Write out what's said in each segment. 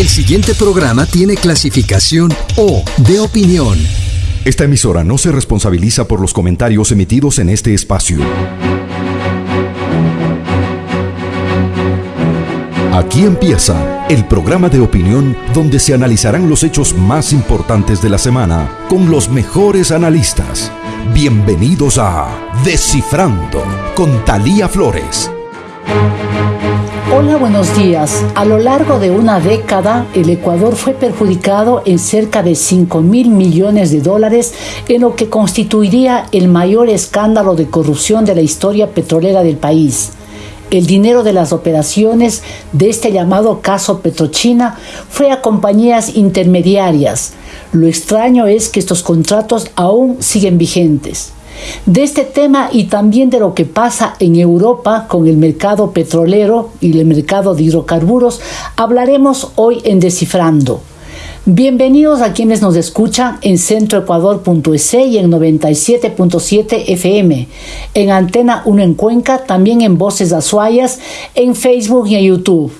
El siguiente programa tiene clasificación O de opinión. Esta emisora no se responsabiliza por los comentarios emitidos en este espacio. Aquí empieza el programa de opinión donde se analizarán los hechos más importantes de la semana con los mejores analistas. Bienvenidos a Descifrando con Talía Flores. Hola, buenos días. A lo largo de una década, el Ecuador fue perjudicado en cerca de 5 mil millones de dólares en lo que constituiría el mayor escándalo de corrupción de la historia petrolera del país. El dinero de las operaciones de este llamado caso Petrochina fue a compañías intermediarias. Lo extraño es que estos contratos aún siguen vigentes. De este tema y también de lo que pasa en Europa con el mercado petrolero y el mercado de hidrocarburos hablaremos hoy en Descifrando. Bienvenidos a quienes nos escuchan en centroecuador.es y en 97.7 FM, en Antena 1 en Cuenca, también en Voces Azuayas, en Facebook y en YouTube.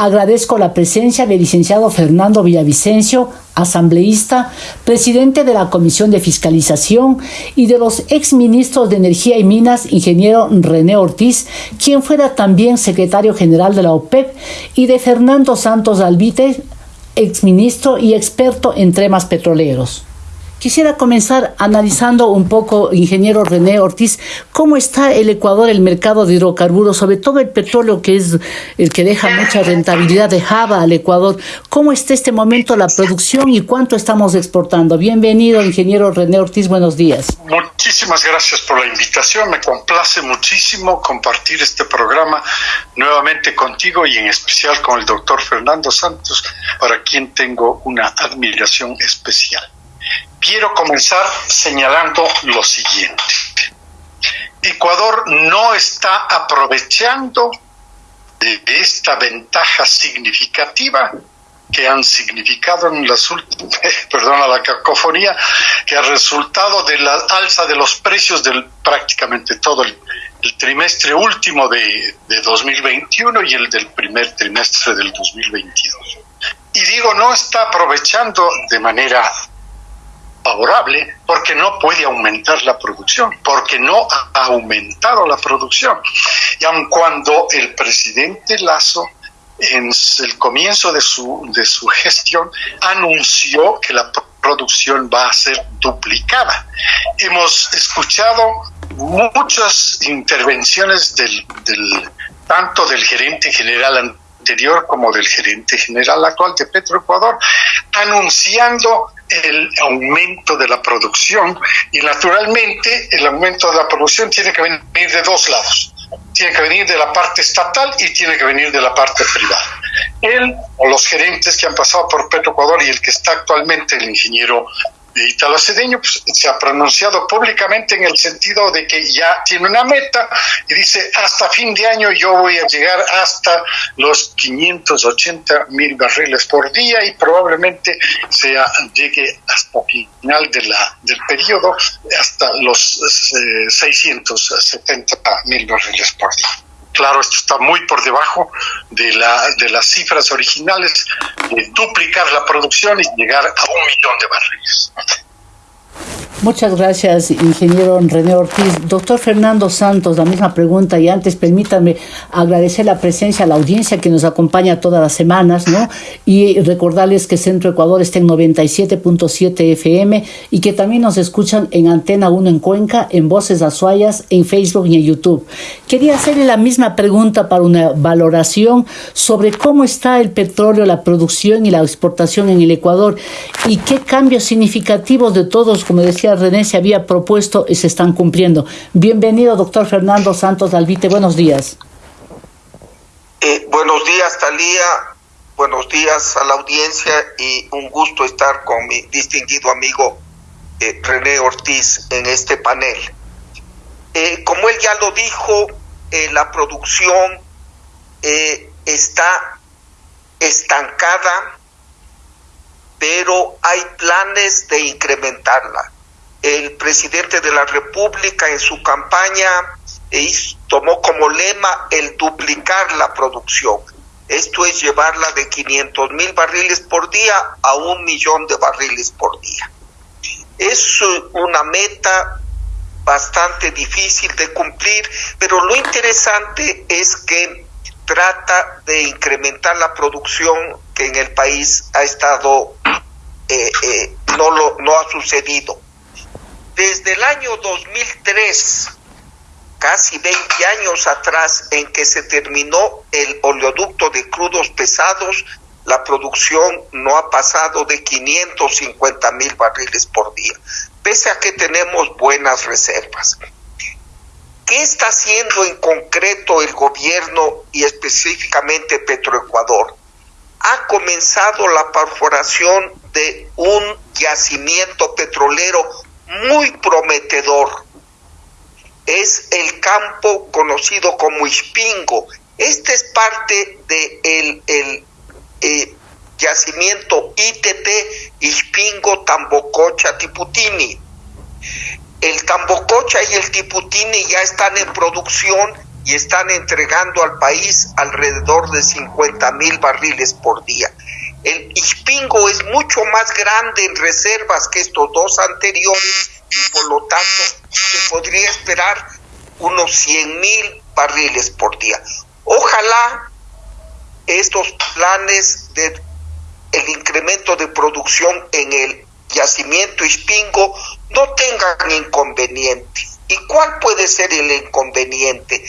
Agradezco la presencia del licenciado Fernando Villavicencio, asambleísta, presidente de la Comisión de Fiscalización, y de los exministros de Energía y Minas, ingeniero René Ortiz, quien fuera también secretario general de la OPEP, y de Fernando Santos Albite, exministro y experto en temas petroleros. Quisiera comenzar analizando un poco, ingeniero René Ortiz, cómo está el Ecuador, el mercado de hidrocarburos, sobre todo el petróleo, que es el que deja mucha rentabilidad de Java al Ecuador. ¿Cómo está este momento la producción y cuánto estamos exportando? Bienvenido, ingeniero René Ortiz, buenos días. Muchísimas gracias por la invitación. Me complace muchísimo compartir este programa nuevamente contigo y en especial con el doctor Fernando Santos, para quien tengo una admiración especial quiero comenzar señalando lo siguiente. Ecuador no está aprovechando de esta ventaja significativa que han significado en las últimas, perdona la cacofonía, que ha resultado de la alza de los precios del prácticamente todo el, trimestre último de, de 2021 y el del primer trimestre del 2022. Y digo, no está aprovechando de manera favorable porque no puede aumentar la producción, porque no ha aumentado la producción. Y aun cuando el presidente Lazo en el comienzo de su, de su gestión anunció que la producción va a ser duplicada. Hemos escuchado muchas intervenciones del, tanto del gerente general anterior como del gerente general actual de Petroecuador, anunciando el aumento de la producción y naturalmente el aumento de la producción tiene que venir de dos lados. Tiene que venir de la parte estatal y tiene que venir de la parte privada. Él o los gerentes que han pasado por Petroecuador y el que está actualmente, el ingeniero Italo Cedeño pues, se ha pronunciado públicamente en el sentido de que ya tiene una meta y dice hasta fin de año yo voy a llegar hasta los 580 mil barriles por día y probablemente sea, llegue hasta final de la, del periodo hasta los 670 eh, mil barriles por día. Claro, esto está muy por debajo de, la, de las cifras originales de duplicar la producción y llegar a un millón de barriles. Muchas gracias, ingeniero René Ortiz. Doctor Fernando Santos, la misma pregunta y antes permítanme agradecer la presencia la audiencia que nos acompaña todas las semanas, ¿no? Y recordarles que Centro Ecuador está en 97.7 FM y que también nos escuchan en Antena 1 en Cuenca, en Voces Azuayas, en Facebook y en YouTube. Quería hacerle la misma pregunta para una valoración sobre cómo está el petróleo, la producción y la exportación en el Ecuador y qué cambios significativos de todos, como decía René se había propuesto y se están cumpliendo. Bienvenido, doctor Fernando Santos Dalvite. Buenos días. Eh, buenos días, Talía. Buenos días a la audiencia y un gusto estar con mi distinguido amigo eh, René Ortiz en este panel. Eh, como él ya lo dijo, la producción está estancada, pero hay planes de incrementarla el presidente de la República en su campaña tomó como lema el duplicar la producción. Esto es llevarla de 500 mil barriles por día a un millón de barriles por día. Es una meta bastante difícil de cumplir, pero lo interesante es que trata de incrementar la producción que en el país ha estado, eh, eh, no, lo, no ha sucedido. Desde el año 2003, casi 20 años atrás, en que se terminó el oleoducto de crudos pesados, la producción no ha pasado de 550 mil barriles por día, pese a que tenemos buenas reservas. ¿Qué está haciendo en concreto el gobierno y específicamente Petroecuador? Ha comenzado la perforación de un yacimiento petrolero muy prometedor. Es el campo conocido como Ispingo. Este es parte del de el, eh, yacimiento ITT Ispingo Tambococha Tiputini. El Tambococha y el Tiputini ya están en producción y están entregando al país alrededor de 50 mil barriles por día. El Ispingo es mucho más grande en reservas que estos dos anteriores y por lo tanto se podría esperar unos 100 mil barriles por día. Ojalá estos planes de el incremento de producción en el yacimiento Ispingo no tengan inconveniente. ¿Y cuál puede ser el inconveniente?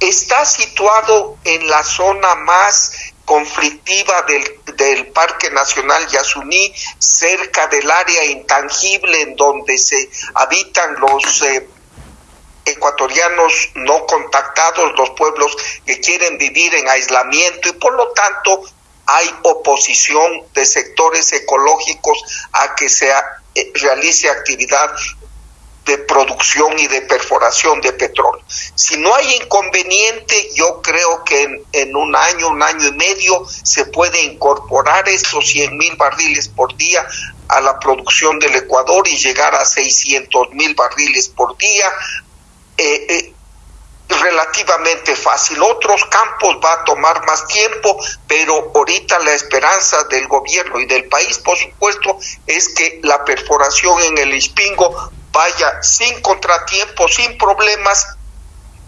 Está situado en la zona más conflictiva del, del, Parque Nacional Yasuní, cerca del área intangible en donde se habitan los eh, ecuatorianos no contactados, los pueblos que quieren vivir en aislamiento y por lo tanto hay oposición de sectores ecológicos a que se eh, realice actividad de producción y de perforación de petróleo. Si no hay inconveniente, yo creo que en, un año, un año y medio, se puede incorporar estos 100 mil barriles por día a la producción del Ecuador y llegar a 600 mil barriles por día. Eh, eh, relativamente fácil. Otros campos va a tomar más tiempo, pero ahorita la esperanza del gobierno y del país, por supuesto, es que la perforación en el Ispingo vaya sin contratiempos, sin problemas,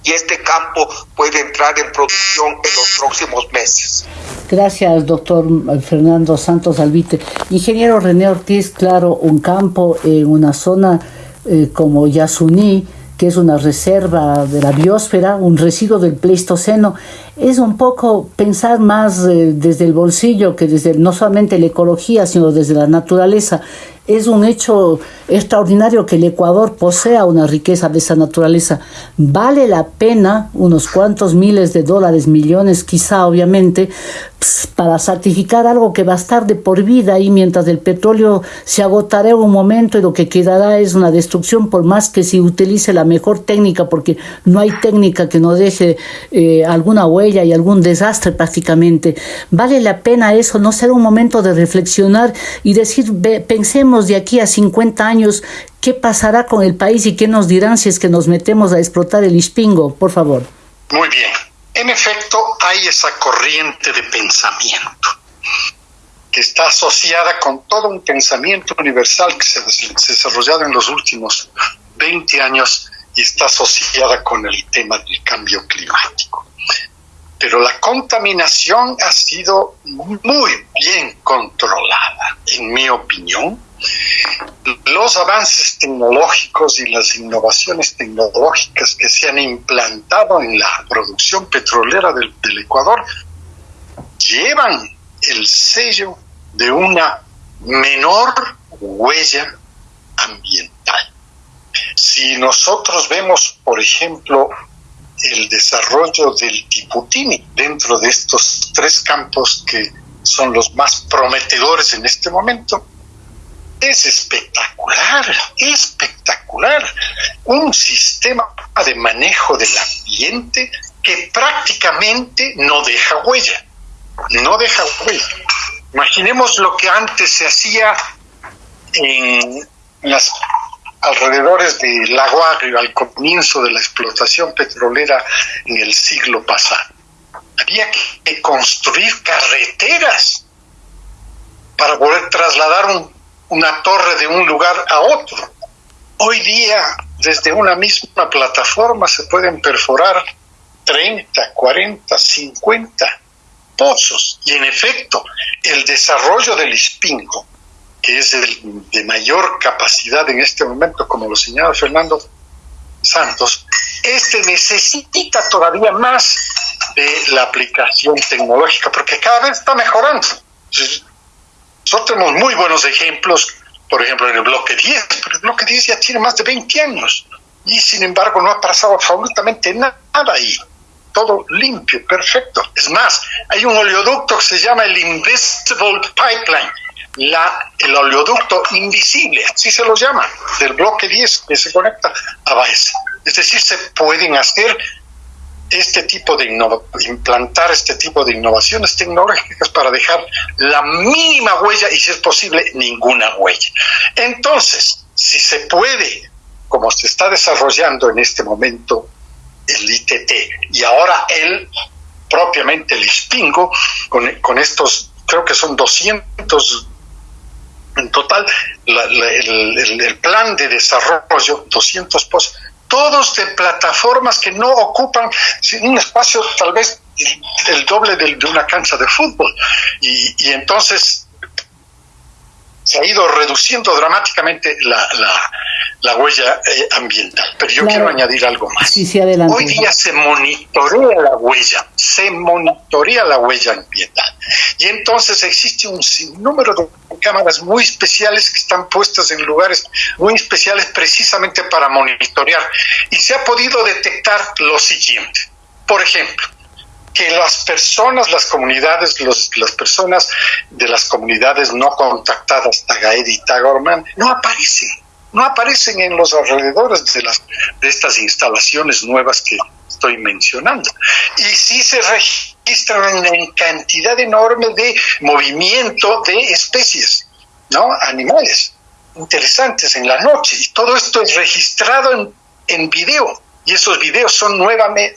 y este campo puede entrar en producción en los próximos meses. Gracias, doctor Fernando Santos Albite. Ingeniero René Ortiz, claro, un campo en una zona eh, como Yasuní, que es una reserva de la biosfera, un residuo del Pleistoceno, es un poco pensar más eh, desde el bolsillo que desde no solamente la ecología, sino desde la naturaleza. Es un hecho extraordinario que el Ecuador posea una riqueza de esa naturaleza. Vale la pena unos cuantos miles de dólares, millones quizá obviamente, para certificar algo que va a estar de por vida y mientras el petróleo se agotará en un momento y lo que quedará es una destrucción por más que se utilice la mejor técnica porque no hay técnica que no deje eh, alguna huella y algún desastre prácticamente. Vale la pena eso, no será un momento de reflexionar y decir, pensemos de aquí a 50 años qué pasará con el país y qué nos dirán si es que nos metemos a explotar el Ispingo, por favor. Muy bien. En efecto, hay esa corriente de pensamiento que está asociada con todo un pensamiento universal que se ha desarrollado en los últimos 20 años y está asociada con el tema del cambio climático. Pero la contaminación ha sido muy bien controlada, en mi opinión, los avances tecnológicos y las innovaciones tecnológicas que se han implantado en la producción petrolera del, Ecuador llevan el sello de una menor huella ambiental. Si nosotros vemos, por ejemplo, el desarrollo del tiputini dentro de estos tres campos que son los más prometedores en este momento, es espectacular, espectacular. Un sistema de manejo del ambiente que prácticamente no deja huella, no deja huella. Imaginemos lo que antes se hacía en las alrededores de Lago Agrio al comienzo de la explotación petrolera en el siglo pasado. había que construir carreteras para poder trasladar una torre de un lugar a otro. Hoy día, desde una misma plataforma se pueden perforar 30, 40, 50 pozos. Y en efecto, el desarrollo del Ispingo, que es el de mayor capacidad en este momento, como lo señala Fernando Santos, este necesita todavía más de la aplicación tecnológica, porque cada vez está mejorando. Nosotros tenemos muy buenos ejemplos, por ejemplo, en el bloque 10, pero el bloque 10 ya tiene más de 20 años y sin embargo no ha pasado absolutamente nada ahí. Todo limpio, perfecto. Es más, hay un oleoducto que se llama el Invisible Pipeline, la, el oleoducto invisible, así se lo llama, del bloque 10 que se conecta a Baez. Es decir, se pueden hacer este tipo de implantar este tipo de innovaciones tecnológicas para dejar la mínima huella y si es posible ninguna huella. Entonces, si se puede, como se está desarrollando en este momento el ITT y ahora el propiamente el ISPINGO con, con estos creo que son 200 en total el, el, plan de desarrollo 200 posts todos de plataformas que no ocupan un espacio tal vez el doble de, una cancha de fútbol. Y, entonces se ha ido reduciendo dramáticamente la, la, huella eh, ambiental. Pero yo quiero añadir algo más. Hoy día se monitorea la huella, se monitorea la huella ambiental. Y entonces existe un sinnúmero de cámaras muy especiales que están puestas en lugares muy especiales precisamente para monitorear. Y se ha podido detectar lo siguiente. Por ejemplo, que las personas, las comunidades, las personas de las comunidades no contactadas, Tagaed y Tagorman, no aparecen, no aparecen en los alrededores de, las, de estas instalaciones nuevas que estoy mencionando. Y sí se registran una cantidad enorme de movimiento de especies, ¿no? Animales interesantes en la noche. Y todo esto es registrado en, en video y esos videos son nuevamente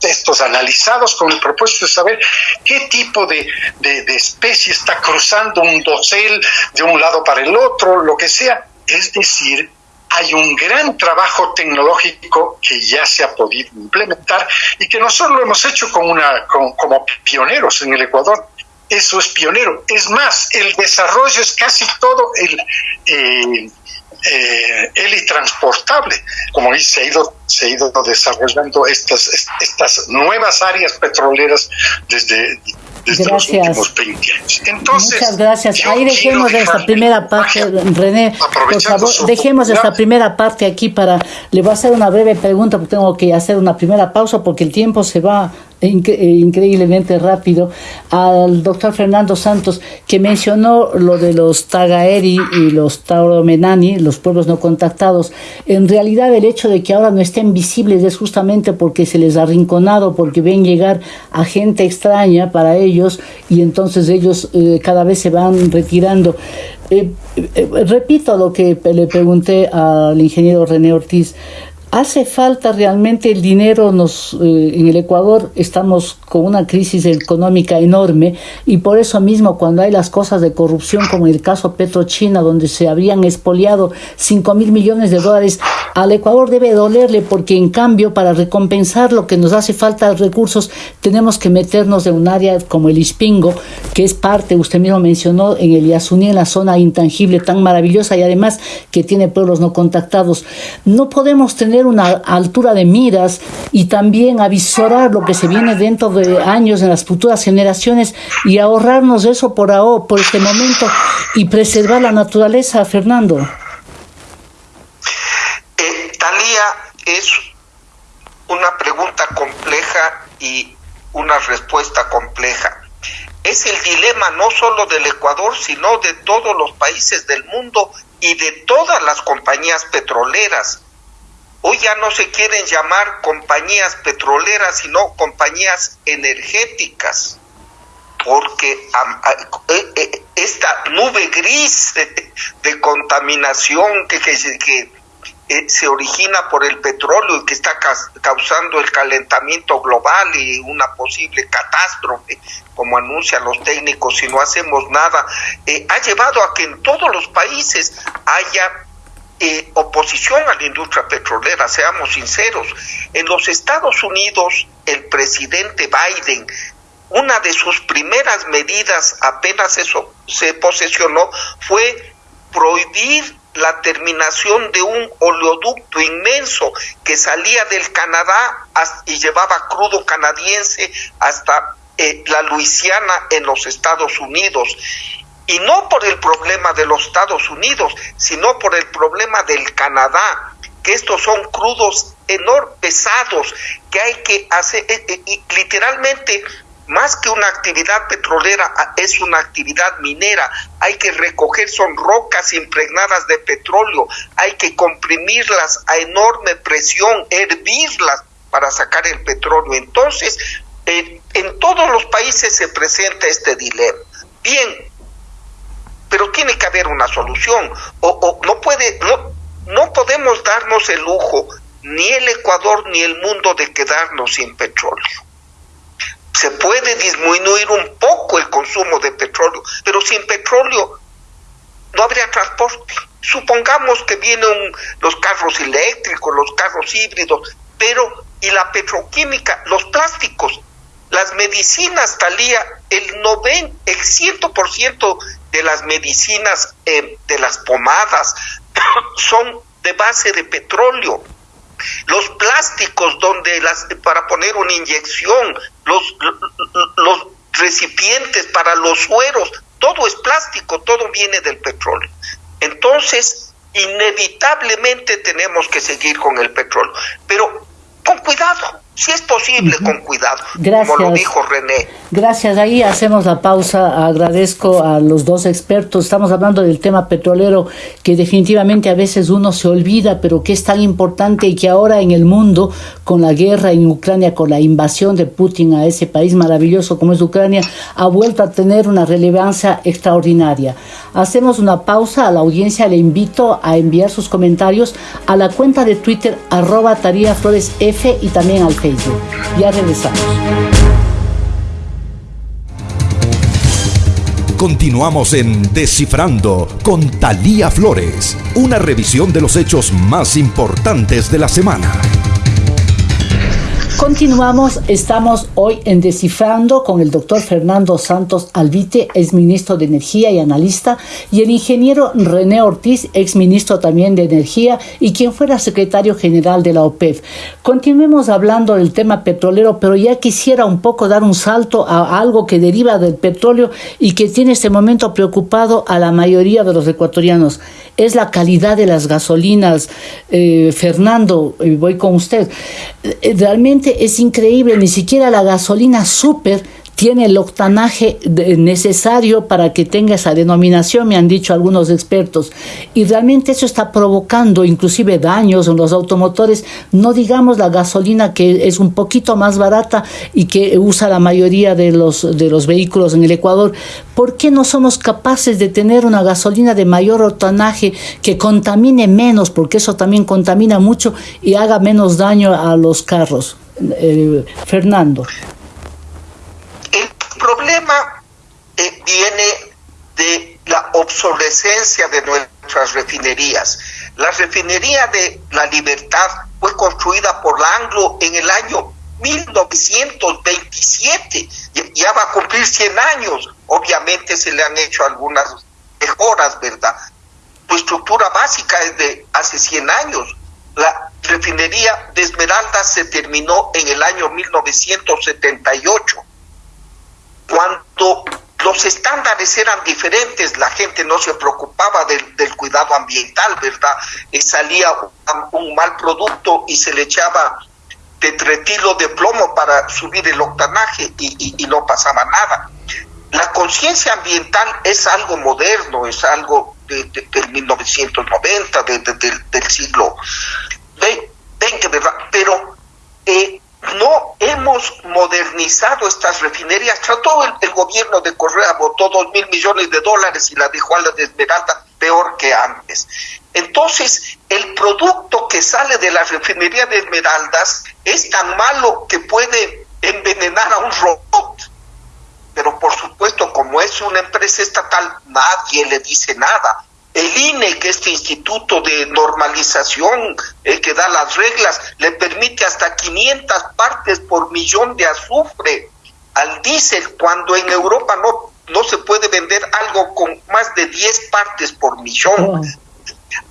textos analizados con el propósito de saber qué tipo de, de, especie está cruzando un dosel de un lado para el otro, lo que sea. Es decir, hay un gran trabajo tecnológico que ya se ha podido implementar y que nosotros lo hemos hecho con una, como pioneros en el Ecuador. Eso es pionero. Es más, el desarrollo es casi todo el... Eh, eh, transportable como dice, se ha ido, se ha ido desarrollando estas, estas nuevas áreas petroleras desde, desde los últimos 20 años. Entonces, Muchas gracias. Ahí dejemos esta primera parte, René. Por favor, dejemos esta primera parte aquí para. Le voy a hacer una breve pregunta porque tengo que hacer una primera pausa porque el tiempo se va eh, increíblemente rápido al doctor Fernando Santos que mencionó lo de los Tagaeri y los Tauromenani, los pueblos no contactados. En realidad el hecho de que ahora no estén visibles es justamente porque se les ha arrinconado, porque ven llegar a gente extraña para ellos y entonces ellos eh, cada vez se van retirando. Eh, repito lo que le pregunté al ingeniero René Ortiz hace falta realmente el dinero. Nos, eh, en el Ecuador estamos con una crisis económica enorme y por eso mismo cuando hay las cosas de corrupción como el caso Petrochina donde se habían expoliado 5 mil millones de dólares, al Ecuador debe dolerle porque en cambio para recompensar lo que nos hace falta recursos tenemos que meternos en un área como el Ispingo, que es parte, usted mismo mencionó, en el Yasuní, en la zona intangible tan maravillosa y además que tiene pueblos no contactados. No podemos tener una altura de miras y también avisorar lo que se viene dentro de años en las futuras generaciones y ahorrarnos eso por ahora, por este momento y preservar la naturaleza, Fernando. Eh, Talía, es una pregunta compleja y una respuesta compleja. Es el dilema no solo del Ecuador, sino de todos los países del mundo y de todas las compañías petroleras Hoy ya no se quieren llamar compañías petroleras, sino compañías energéticas, porque eh, eh, esta nube gris de, contaminación que, que, eh, se origina por el petróleo y que está causando el calentamiento global y una posible catástrofe, como anuncian los técnicos, si no hacemos nada, eh, ha llevado a que en todos los países haya eh, oposición a la industria petrolera, seamos sinceros. En los Estados Unidos, el presidente Biden una de sus primeras medidas apenas eso se posesionó fue prohibir la terminación de un oleoducto inmenso que salía del Canadá y llevaba crudo canadiense hasta eh, la Luisiana en los Estados Unidos. Y no por el problema de los Estados Unidos, sino por el problema del Canadá, que estos son crudos enormes, pesados, que hay que hacer, eh, eh, literalmente más que una actividad petrolera, es una actividad minera. Hay que recoger, son rocas impregnadas de petróleo, hay que comprimirlas a enorme presión, hervirlas para sacar el petróleo. Entonces, en todos los países se presenta este dilema. Bien, pero tiene que haber una solución. O, no puede, no, no podemos darnos el lujo, ni el Ecuador ni el mundo, de quedarnos sin petróleo se puede disminuir un poco el consumo de petróleo, pero sin petróleo no habría transporte. Supongamos que vienen los carros eléctricos, los carros híbridos, pero y la petroquímica, los plásticos, las medicinas, Talía, el 90, el 100% de las medicinas, eh, de las pomadas, son de base de petróleo los plásticos donde las para poner una inyección, los, los recipientes para los sueros, todo es plástico, todo viene del petróleo. Entonces, inevitablemente tenemos que seguir con el petróleo, pero con cuidado, si es posible, con cuidado, Gracias. como lo dijo René. Gracias, ahí hacemos la pausa. Agradezco a los dos expertos. Estamos hablando del tema petrolero que definitivamente a veces uno se olvida, pero que es tan importante y que ahora en el mundo, con la guerra en Ucrania, con la invasión de Putin a ese país maravilloso como es Ucrania, ha vuelto a tener una relevancia extraordinaria. Hacemos una pausa. A la audiencia le invito a enviar sus comentarios a la cuenta de Twitter arroba Taría Flores F y también al Facebook. Ya. Continuamos en Descifrando con Talía Flores, una revisión de los hechos más importantes de la semana. Continuamos, estamos hoy en Descifrando con el doctor Fernando Santos Albite, ex ministro de Energía y analista, y el ingeniero René Ortiz, ex ministro también de Energía y quien fuera secretario general de la OPEP. Continuemos hablando del tema petrolero, pero ya quisiera un poco dar un salto a algo que deriva del petróleo y que tiene este momento preocupado a la mayoría de los ecuatorianos. Es la calidad de las gasolinas. Eh, Fernando, voy con usted. Eh, realmente es increíble, ni siquiera la gasolina super tiene el octanaje necesario para que tenga esa denominación, me han dicho algunos expertos. Y realmente eso está provocando inclusive daños en los automotores, no digamos la gasolina que es un poquito más barata y que usa la mayoría de los, de los vehículos en el Ecuador. ¿Por qué no somos capaces de tener una gasolina de mayor octanaje que contamine menos, porque eso también contamina mucho y haga menos daño a los carros? Eh, Fernando. Problema eh, viene de la obsolescencia de nuestras refinerías. La refinería de La Libertad fue construida por la Anglo en el año 1927, ya va a cumplir 100 años. Obviamente se le han hecho algunas mejoras, ¿verdad? Su estructura básica es de hace 100 años. La refinería de Esmeralda se terminó en el año 1978, cuando los estándares eran diferentes, la gente no se preocupaba del, cuidado ambiental, ¿verdad? Eh, salía un, mal producto y se le echaba tetretilo de plomo para subir el octanaje y, no pasaba nada. La conciencia ambiental es algo moderno, es algo de, del 1990, del siglo XX, ¿verdad? Pero eh, no hemos modernizado estas refinerías. Trató el, gobierno de Correa, votó dos mil millones de dólares y la dejó a la de Esmeralda peor que antes. Entonces, el producto que sale de la refinería de Esmeraldas es tan malo que puede envenenar a un robot. Pero por supuesto, como es una empresa estatal, nadie le dice nada. El INE, que este instituto de normalización el que da las reglas, le permite hasta 500 partes por millón de azufre al diésel, cuando en Europa no, no se puede vender algo con más de 10 partes por millón.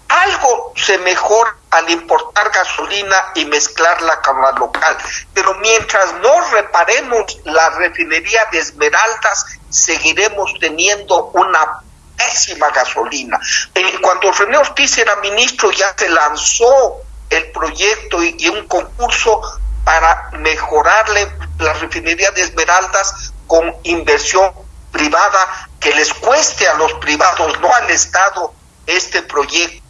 Algo se mejora al importar gasolina y mezclarla con la local, pero mientras no reparemos la refinería de Esmeraldas, seguiremos teniendo una pésima gasolina. Eh, cuando René Ortiz era ministro ya se lanzó el proyecto y, un concurso para mejorarle la refinería de Esmeraldas con inversión privada que les cueste a los privados, no al Estado, este proyecto.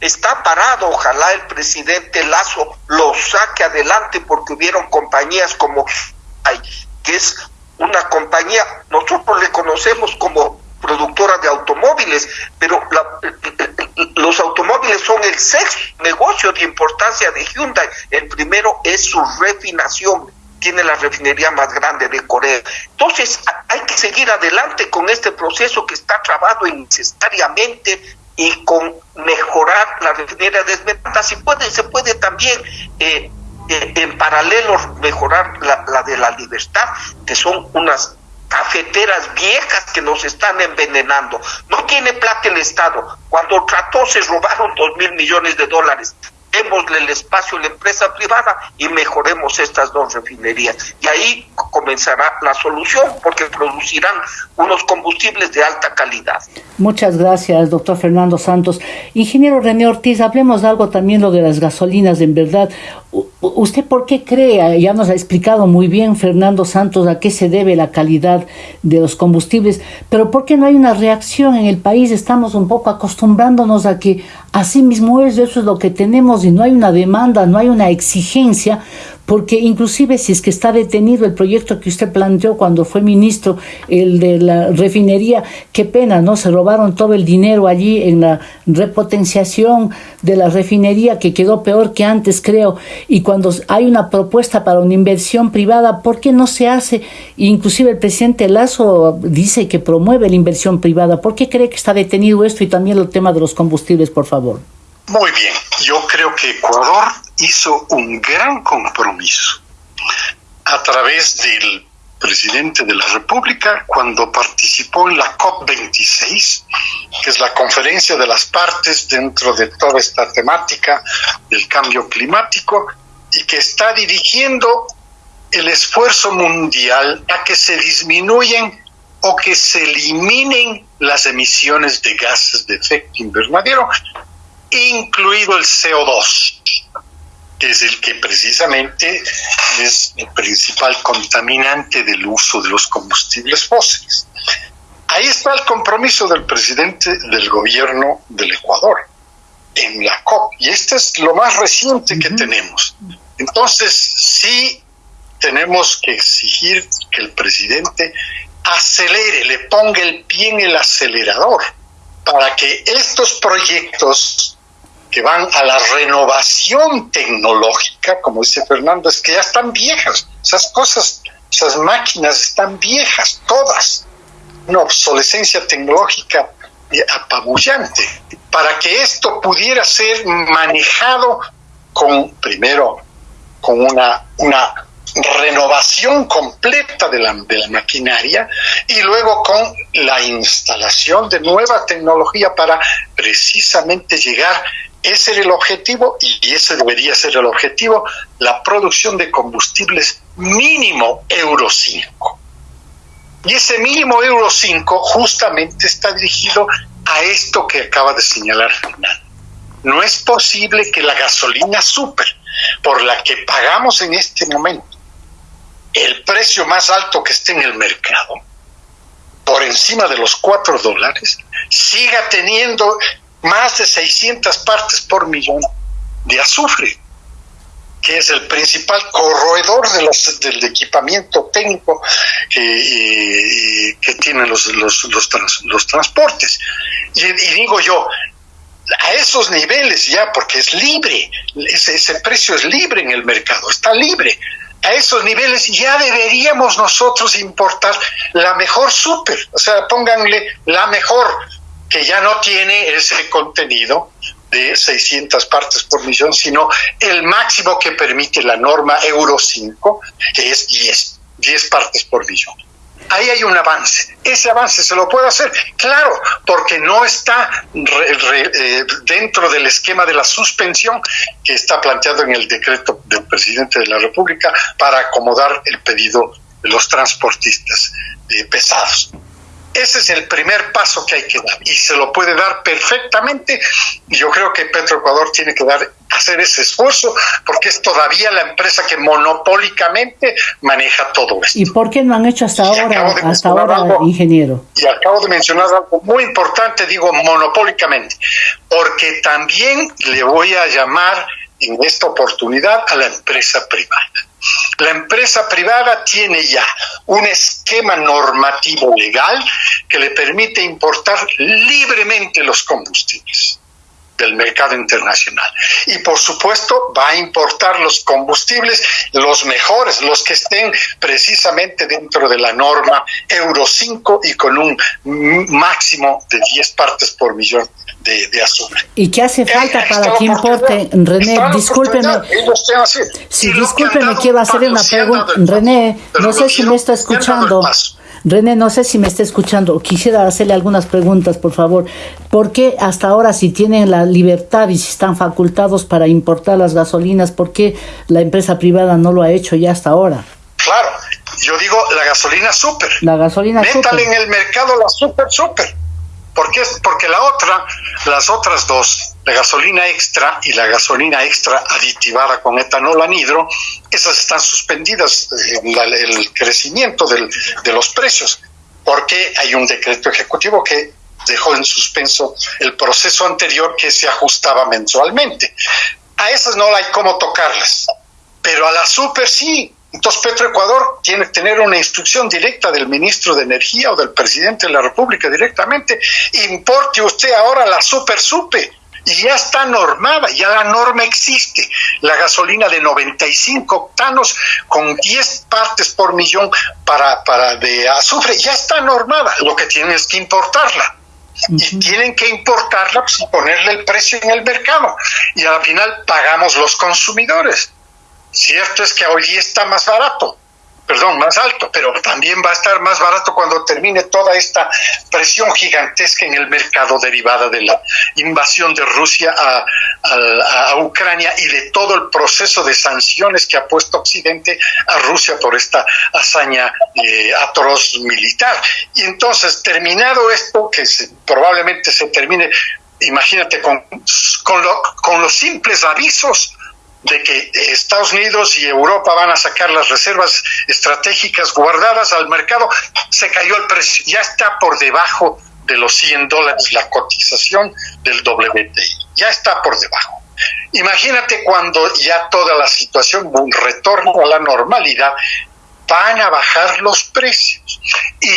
Está parado, ojalá el presidente Lazo lo saque adelante porque hubieron compañías como que es una compañía, nosotros le conocemos como productora de pero los automóviles son el sexto negocio de importancia de Hyundai. El primero es su refinación, tiene la refinería más grande de Corea. Entonces, hay que seguir adelante con este proceso que está trabado innecesariamente y con mejorar la refinería de Esmeralda. Si puede, se puede también eh, eh, en paralelo mejorar la de la libertad, que son unas cafeteras viejas que nos están envenenando. No tiene plata el Estado. Cuando trató se robaron dos mil millones de dólares. Démosle el espacio a la empresa privada y mejoremos estas dos refinerías. Y ahí comenzará la solución porque producirán unos combustibles de alta calidad. Muchas gracias, doctor Fernando Santos. Ingeniero René Ortiz, hablemos de algo también lo de las gasolinas, en verdad. ¿Usted por qué cree? Ya nos ha explicado muy bien Fernando Santos a qué se debe la calidad de los combustibles, pero ¿por qué no hay una reacción en el país? Estamos un poco acostumbrándonos a que así mismo es, eso es lo que tenemos y no hay una demanda, no hay una exigencia porque inclusive si es que está detenido el proyecto que usted planteó cuando fue ministro, el de la refinería, qué pena, ¿no? Se robaron todo el dinero allí en la repotenciación de la refinería que quedó peor que antes, creo, y cuando hay una propuesta para una inversión privada, ¿por qué no se hace? Inclusive el presidente Lazo dice que promueve la inversión privada. ¿Por qué cree que está detenido esto y también el tema de los combustibles, por favor? Muy bien, yo creo que Ecuador hizo un gran compromiso a través del presidente de la República cuando participó en la COP26, que es la conferencia de las partes dentro de toda esta temática del cambio climático y que está dirigiendo el esfuerzo mundial a que se disminuyen o que se eliminen las emisiones de gases de efecto invernadero incluido el CO2, que es el que precisamente es el principal contaminante del uso de los combustibles fósiles. Ahí está el compromiso del presidente del gobierno del Ecuador en la COP, y este es lo más reciente que tenemos. Entonces, sí tenemos que exigir que el presidente acelere, le ponga el pie en el acelerador para que estos proyectos que van a la renovación tecnológica, como dice Fernando, es que ya están viejas. Esas cosas, esas máquinas están viejas, todas. Una obsolescencia tecnológica apabullante. Para que esto pudiera ser manejado con, primero, con una, una renovación completa de la, de la maquinaria y luego con la instalación de nueva tecnología para precisamente llegar ese era el objetivo y ese debería ser el objetivo, la producción de combustibles mínimo Euro 5. Y ese mínimo Euro 5 justamente está dirigido a esto que acaba de señalar Fernando. No es posible que la gasolina super, por la que pagamos en este momento el precio más alto que esté en el mercado, por encima de los 4 dólares, siga teniendo más de 600 partes por millón de azufre, que es el principal corredor de los, del equipamiento técnico que tienen los, los, los, transportes. Y, digo yo, a esos niveles ya, porque es libre, ese, ese precio es libre en el mercado, está libre a esos niveles ya deberíamos nosotros importar la mejor súper, o sea, pónganle la mejor, que ya no tiene ese contenido de 600 partes por millón, sino el máximo que permite la norma Euro 5, que es 10, 10 partes por millón ahí hay un avance. Ese avance se lo puede hacer, claro, porque no está eh, dentro del esquema de la suspensión que está planteado en el decreto del presidente de la República para acomodar el pedido de los transportistas eh, pesados. Ese es el primer paso que hay que dar y se lo puede dar perfectamente. Yo creo que Petroecuador tiene que dar hacer ese esfuerzo porque es todavía la empresa que monopólicamente maneja todo esto. ¿Y por qué no han hecho hasta ahora, hasta ahora, ingeniero? Y acabo de mencionar algo muy importante, digo monopólicamente, porque también le voy a llamar en esta oportunidad a la empresa privada. La empresa privada tiene ya un esquema normativo legal que le permite importar libremente los combustibles del mercado internacional. Y por supuesto va a importar los combustibles, los mejores, los que estén precisamente dentro de la norma Euro 5 y con un máximo de 10 partes por millón de, azúcar. ¿Y qué hace falta para que importe? René, discúlpeme. Sí, discúlpeme, quiero hacer una pregunta. René, no sé si me está escuchando. René, no sé si me está escuchando. Quisiera hacerle algunas preguntas, por favor. ¿Por qué hasta ahora, si tienen la libertad y si están facultados para importar las gasolinas, por qué la empresa privada no lo ha hecho ya hasta ahora? Claro, yo digo la gasolina super. La gasolina Métale en el mercado la super super. ¿Por qué? Porque la otra, las otras dos, la gasolina extra y la gasolina extra aditivada con etanol anhidro, esas están suspendidas en el crecimiento de los precios, porque hay un decreto ejecutivo que dejó en suspenso el proceso anterior que se ajustaba mensualmente. A esas no hay cómo tocarlas, pero a la super sí, entonces Petroecuador tiene que tener una instrucción directa del ministro de Energía o del presidente de la República directamente. Importe usted ahora la super supe y ya está normada, ya la norma existe. La gasolina de 95 octanos con 10 partes por millón para, para de azufre ya está normada. Lo que tienen es que importarla. Y tienen que importarla pues, y ponerle el precio en el mercado. Y al final pagamos los consumidores. Cierto es que hoy está más barato, perdón, más alto, pero también va a estar más barato cuando termine toda esta presión gigantesca en el mercado derivada de la invasión de Rusia a, Ucrania y de todo el proceso de sanciones que ha puesto Occidente a Rusia por esta hazaña eh, atroz militar. Y entonces, terminado esto, que probablemente se termine, imagínate, con, con, con los simples avisos de que Estados Unidos y Europa van a sacar las reservas estratégicas guardadas al mercado, se cayó el precio, ya está por debajo de los 100 dólares la cotización del WTI, ya está por debajo. Imagínate cuando ya toda la situación, un retorno a la normalidad, van a bajar los precios. Y,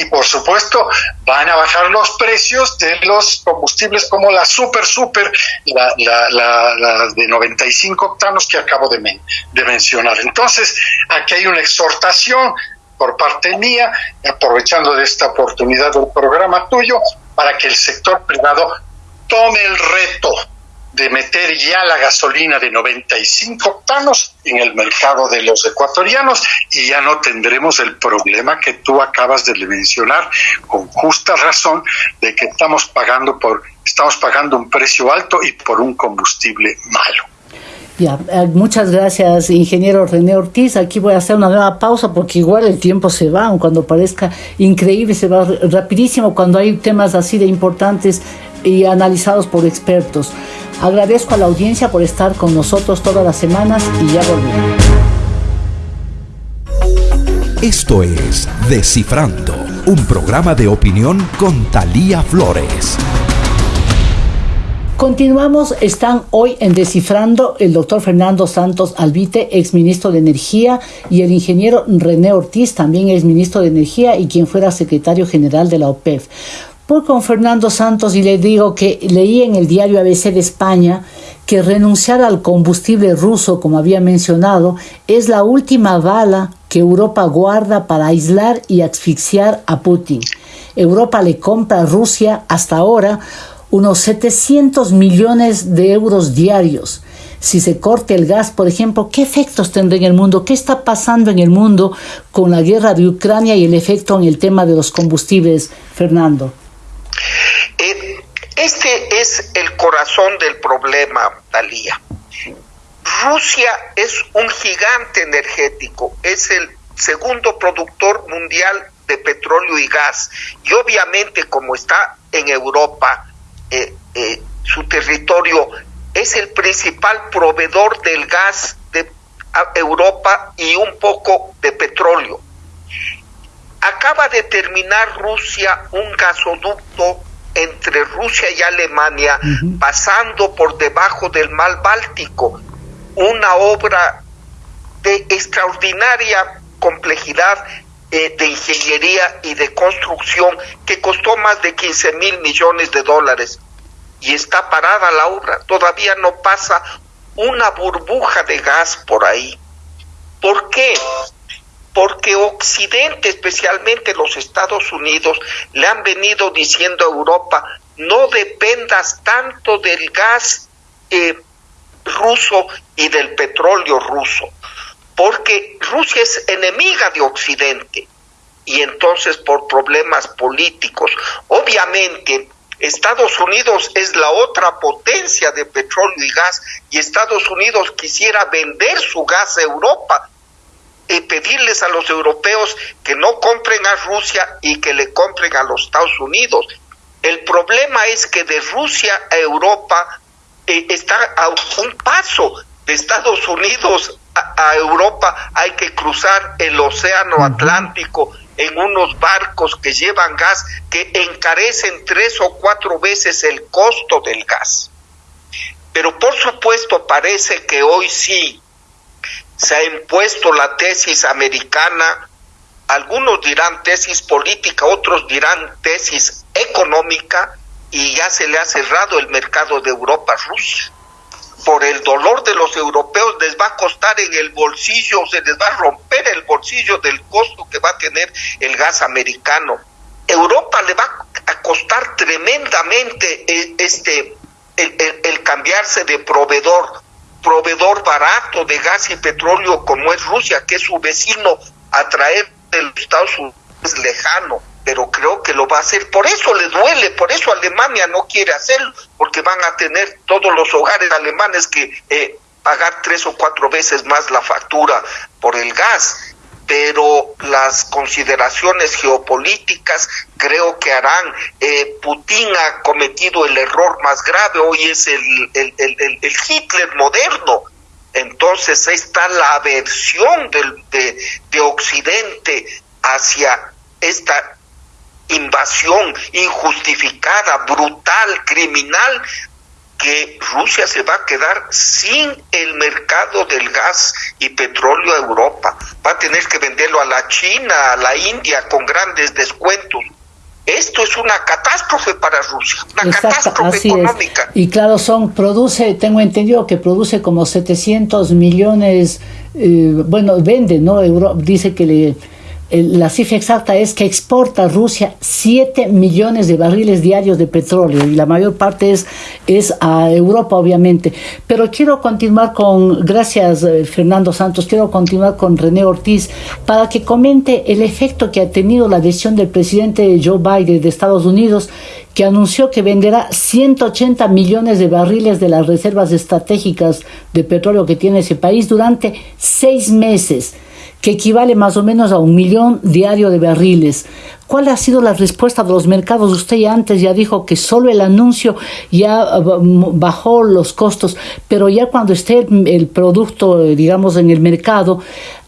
y por supuesto, van a bajar los precios de los combustibles como la super, super, la, la, de 95 octanos que acabo de, de mencionar. Entonces, aquí hay una exhortación por parte mía, aprovechando de esta oportunidad del programa tuyo, para que el sector privado tome el reto de meter ya la gasolina de 95 octanos en el mercado de los ecuatorianos y ya no tendremos el problema que tú acabas de mencionar con justa razón de que estamos pagando por estamos pagando un precio alto y por un combustible malo. Ya, eh, muchas gracias, ingeniero René Ortiz. Aquí voy a hacer una nueva pausa porque igual el tiempo se va, cuando parezca increíble, se va rapidísimo cuando hay temas así de importantes y analizados por expertos. Agradezco a la audiencia por estar con nosotros todas las semanas y ya volvemos. Esto es Descifrando, un programa de opinión con Talía Flores. Continuamos, están hoy en Descifrando el doctor Fernando Santos Albite, ex ministro de Energía, y el ingeniero René Ortiz, también ex ministro de Energía y quien fuera secretario general de la OPEF. Voy con Fernando Santos y le digo que leí en el diario ABC de España que renunciar al combustible ruso, como había mencionado, es la última bala que Europa guarda para aislar y asfixiar a Putin. Europa le compra a Rusia hasta ahora unos 700 millones de euros diarios. Si se corte el gas, por ejemplo, ¿qué efectos tendrá en el mundo? ¿Qué está pasando en el mundo con la guerra de Ucrania y el efecto en el tema de los combustibles, Fernando? Este es el corazón del problema, Talía. Rusia es un gigante energético, es el segundo productor mundial de petróleo y gas. Y obviamente como está en Europa, eh, eh, su territorio es el principal proveedor del gas de Europa y un poco de petróleo. Acaba de terminar Rusia un gasoducto entre Rusia y Alemania, pasando por debajo del mar Báltico, una obra de extraordinaria complejidad eh, de ingeniería y de construcción que costó más de 15 mil millones de dólares y está parada la obra. Todavía no pasa una burbuja de gas por ahí. ¿Por qué? Porque Occidente, especialmente los Estados Unidos, le han venido diciendo a Europa, no dependas tanto del gas eh, ruso y del petróleo ruso porque Rusia es enemiga de Occidente. Y entonces por problemas políticos, obviamente Estados Unidos es la otra potencia de petróleo y gas y Estados Unidos quisiera vender su gas a Europa y pedirles a los europeos que no compren a Rusia y que le compren a los Estados Unidos. El problema es que de Rusia a Europa eh, está a un paso de Estados Unidos a, Europa hay que cruzar el océano Atlántico en unos barcos que llevan gas que encarecen tres o cuatro veces el costo del gas. Pero por supuesto parece que hoy sí se ha impuesto la tesis americana, algunos dirán tesis política, otros dirán tesis económica, y ya se le ha cerrado el mercado de Europa a Rusia. Por el dolor de los europeos les va a costar en el bolsillo, se les va a romper el bolsillo del costo que va a tener el gas americano. Europa le va a costar tremendamente e, este el, cambiarse de proveedor, proveedor barato de gas y petróleo como es Rusia, que es su vecino a traer de los Estados Unidos lejano pero creo que lo va a hacer. Por eso le duele, por eso Alemania no quiere hacerlo, porque van a tener todos los hogares alemanes que eh, pagar tres o cuatro veces más la factura por el gas. Pero las consideraciones geopolíticas creo que harán. Eh, Putin ha cometido el error más grave, hoy es el, el, el, Hitler moderno. Entonces está la aversión del, de, de Occidente hacia esta invasión injustificada, brutal, criminal, que Rusia se va a quedar sin el mercado del gas y petróleo a Europa. Va a tener que venderlo a la China, a la India con grandes descuentos. Esto es una catástrofe para Rusia, una catástrofe económica. Y claro, son produce, tengo entendido que produce como 700 millones, eh, bueno, vende, ¿no? dice que le la cifra exacta es que exporta Rusia 7 millones de barriles diarios de petróleo y la mayor parte es, es a Europa, obviamente. Pero quiero continuar con, gracias eh, Fernando Santos, quiero continuar con René Ortiz para que comente el efecto que ha tenido la decisión del presidente Joe Biden de Estados Unidos que anunció que venderá 180 millones de barriles de las reservas estratégicas de petróleo que tiene ese país durante seis meses que equivale más o menos a un millón diario de barriles. ¿Cuál ha sido la respuesta de los mercados? Usted ya antes ya dijo que solo el anuncio ya ah, bajó los costos, pero ya cuando esté el producto, digamos, en el mercado,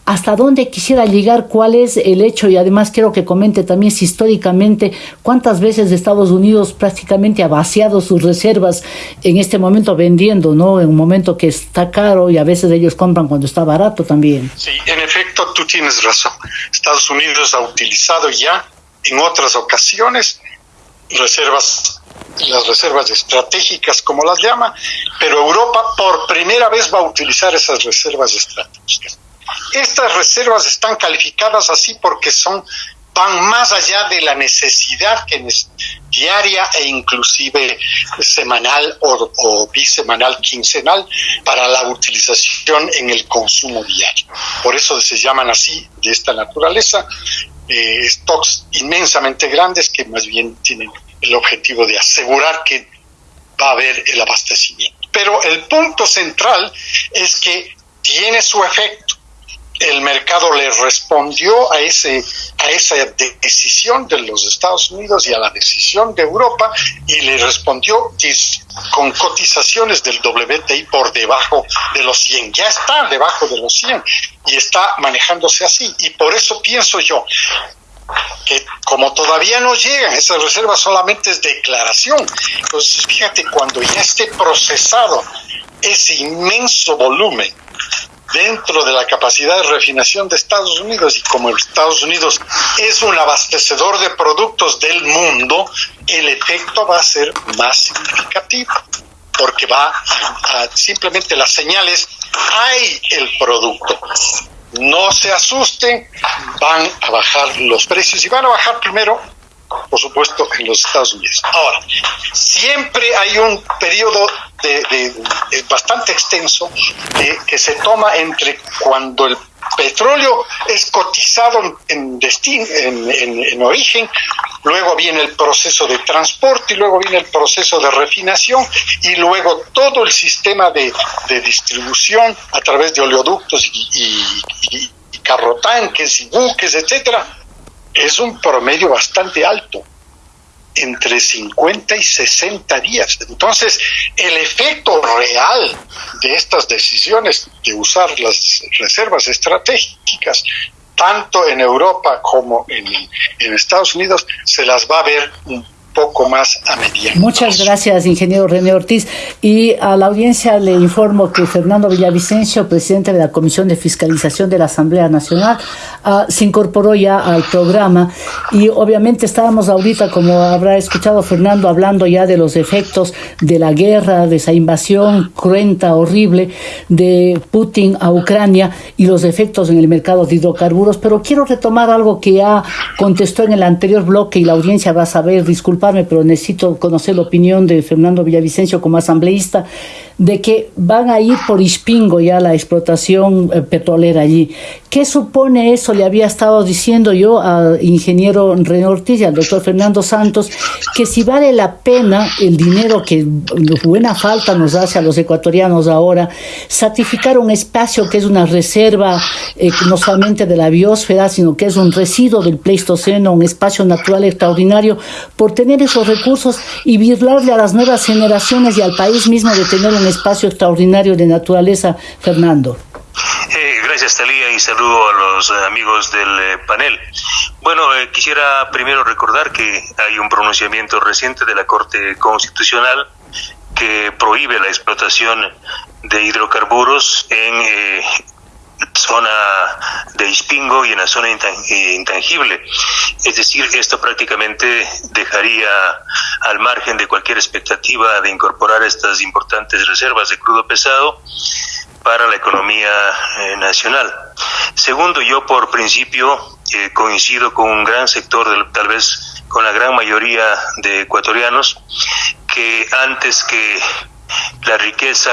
hasta dónde quisiera llegar, cuál es el hecho y además quiero que comente también si históricamente cuántas veces Estados Unidos prácticamente ha vaciado sus reservas en este momento vendiendo, ¿no? En un momento que está caro y a veces ellos compran cuando está barato también. Sí, en efecto, tú tienes razón. Estados Unidos ha utilizado ya en otras ocasiones reservas las reservas estratégicas, como las llama, pero Europa por primera vez va a utilizar esas reservas estratégicas. Estas reservas están calificadas así porque son van más allá de la necesidad que es diaria e inclusive semanal o, o, bisemanal, quincenal para la utilización en el consumo diario. Por eso se llaman así, de esta naturaleza, eh, stocks inmensamente grandes que más bien tienen el objetivo de asegurar que va a haber el abastecimiento. Pero el punto central es que tiene su efecto el mercado le respondió a ese a esa decisión de los Estados Unidos y a la decisión de Europa y le respondió con cotizaciones del WTI por debajo de los 100. Ya está debajo de los 100 y está manejándose así y por eso pienso yo que como todavía no llegan, esas reservas solamente es declaración. Entonces, fíjate, cuando ya esté procesado ese inmenso volumen dentro de la capacidad de refinación de Estados Unidos y como Estados Unidos es un abastecedor de productos del mundo, el efecto va a ser más significativo porque va a, simplemente las señales, hay el producto. No se asusten, van a bajar los precios y van a bajar primero por supuesto, en los Estados Unidos. Ahora, siempre hay un periodo de, bastante extenso que se toma entre cuando el petróleo es cotizado en, destino, en, origen, luego viene el proceso de transporte y luego viene el proceso de refinación y luego todo el sistema de, distribución a través de oleoductos y, y, y carrotanques y buques, etcétera, es un promedio bastante alto, entre 50 y 60 días. Entonces, el efecto real de estas decisiones de usar las reservas estratégicas, tanto en Europa como en, en Estados Unidos, se las va a ver un poco más a mediano. Muchas gracias, ingeniero René Ortiz. Y a la audiencia le informo que Fernando Villavicencio, presidente de la Comisión de Fiscalización de la Asamblea Nacional, uh, se incorporó ya al programa y obviamente estábamos ahorita, como habrá escuchado Fernando, hablando ya de los efectos de la guerra, de esa invasión cruenta, horrible de Putin a Ucrania y los efectos en el mercado de hidrocarburos, pero quiero retomar algo que ya contestó en el anterior bloque y la audiencia va a saber, disculpe pero necesito conocer la opinión de Fernando Villavicencio como asambleísta de que van a ir por Ispingo ya la explotación eh, petrolera allí. ¿Qué supone eso? Le había estado diciendo yo al ingeniero René Ortiz y al doctor Fernando Santos que si vale la pena el dinero que buena falta nos hace a los ecuatorianos ahora, sacrificar un espacio que es una reserva eh, no solamente de la biosfera, sino que es un residuo del Pleistoceno, un espacio natural extraordinario, por tener esos recursos y virlarle a las nuevas generaciones y al país mismo de tener un espacio extraordinario de naturaleza, Fernando. Eh, gracias, Talía, y saludo a los eh, amigos del eh, panel. Bueno, quisiera primero recordar que hay un pronunciamiento reciente de la Corte Constitucional que prohíbe la explotación de hidrocarburos en zona de Ispingo y en la zona intangible. Es decir, esto prácticamente dejaría al margen de cualquier expectativa de incorporar estas importantes reservas de crudo pesado para la economía eh, nacional. Segundo, yo por principio eh, coincido con un gran sector, de, tal vez con la gran mayoría de ecuatorianos, que antes que la riqueza,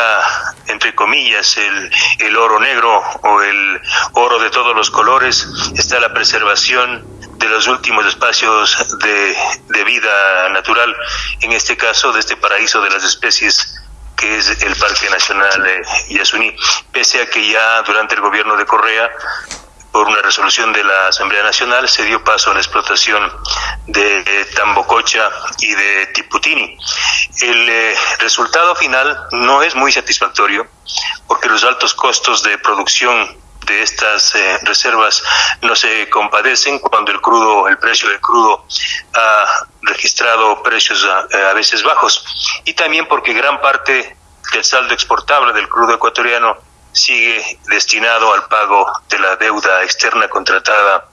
entre comillas, el, el oro negro o el oro de todos los colores, está la preservación de los últimos espacios de, de, vida natural, en este caso de este paraíso de las especies que es el Parque Nacional de Yasuní, pese a que ya durante el gobierno de Correa por una resolución de la Asamblea Nacional se dio paso a la explotación de Tambococha y de Tiputini. El eh, resultado final no es muy satisfactorio porque los altos costos de producción de estas eh, reservas no se compadecen cuando el crudo, el precio del crudo ha registrado precios a, veces bajos y también porque gran parte del saldo exportable del crudo ecuatoriano sigue destinado al pago de la deuda externa contratada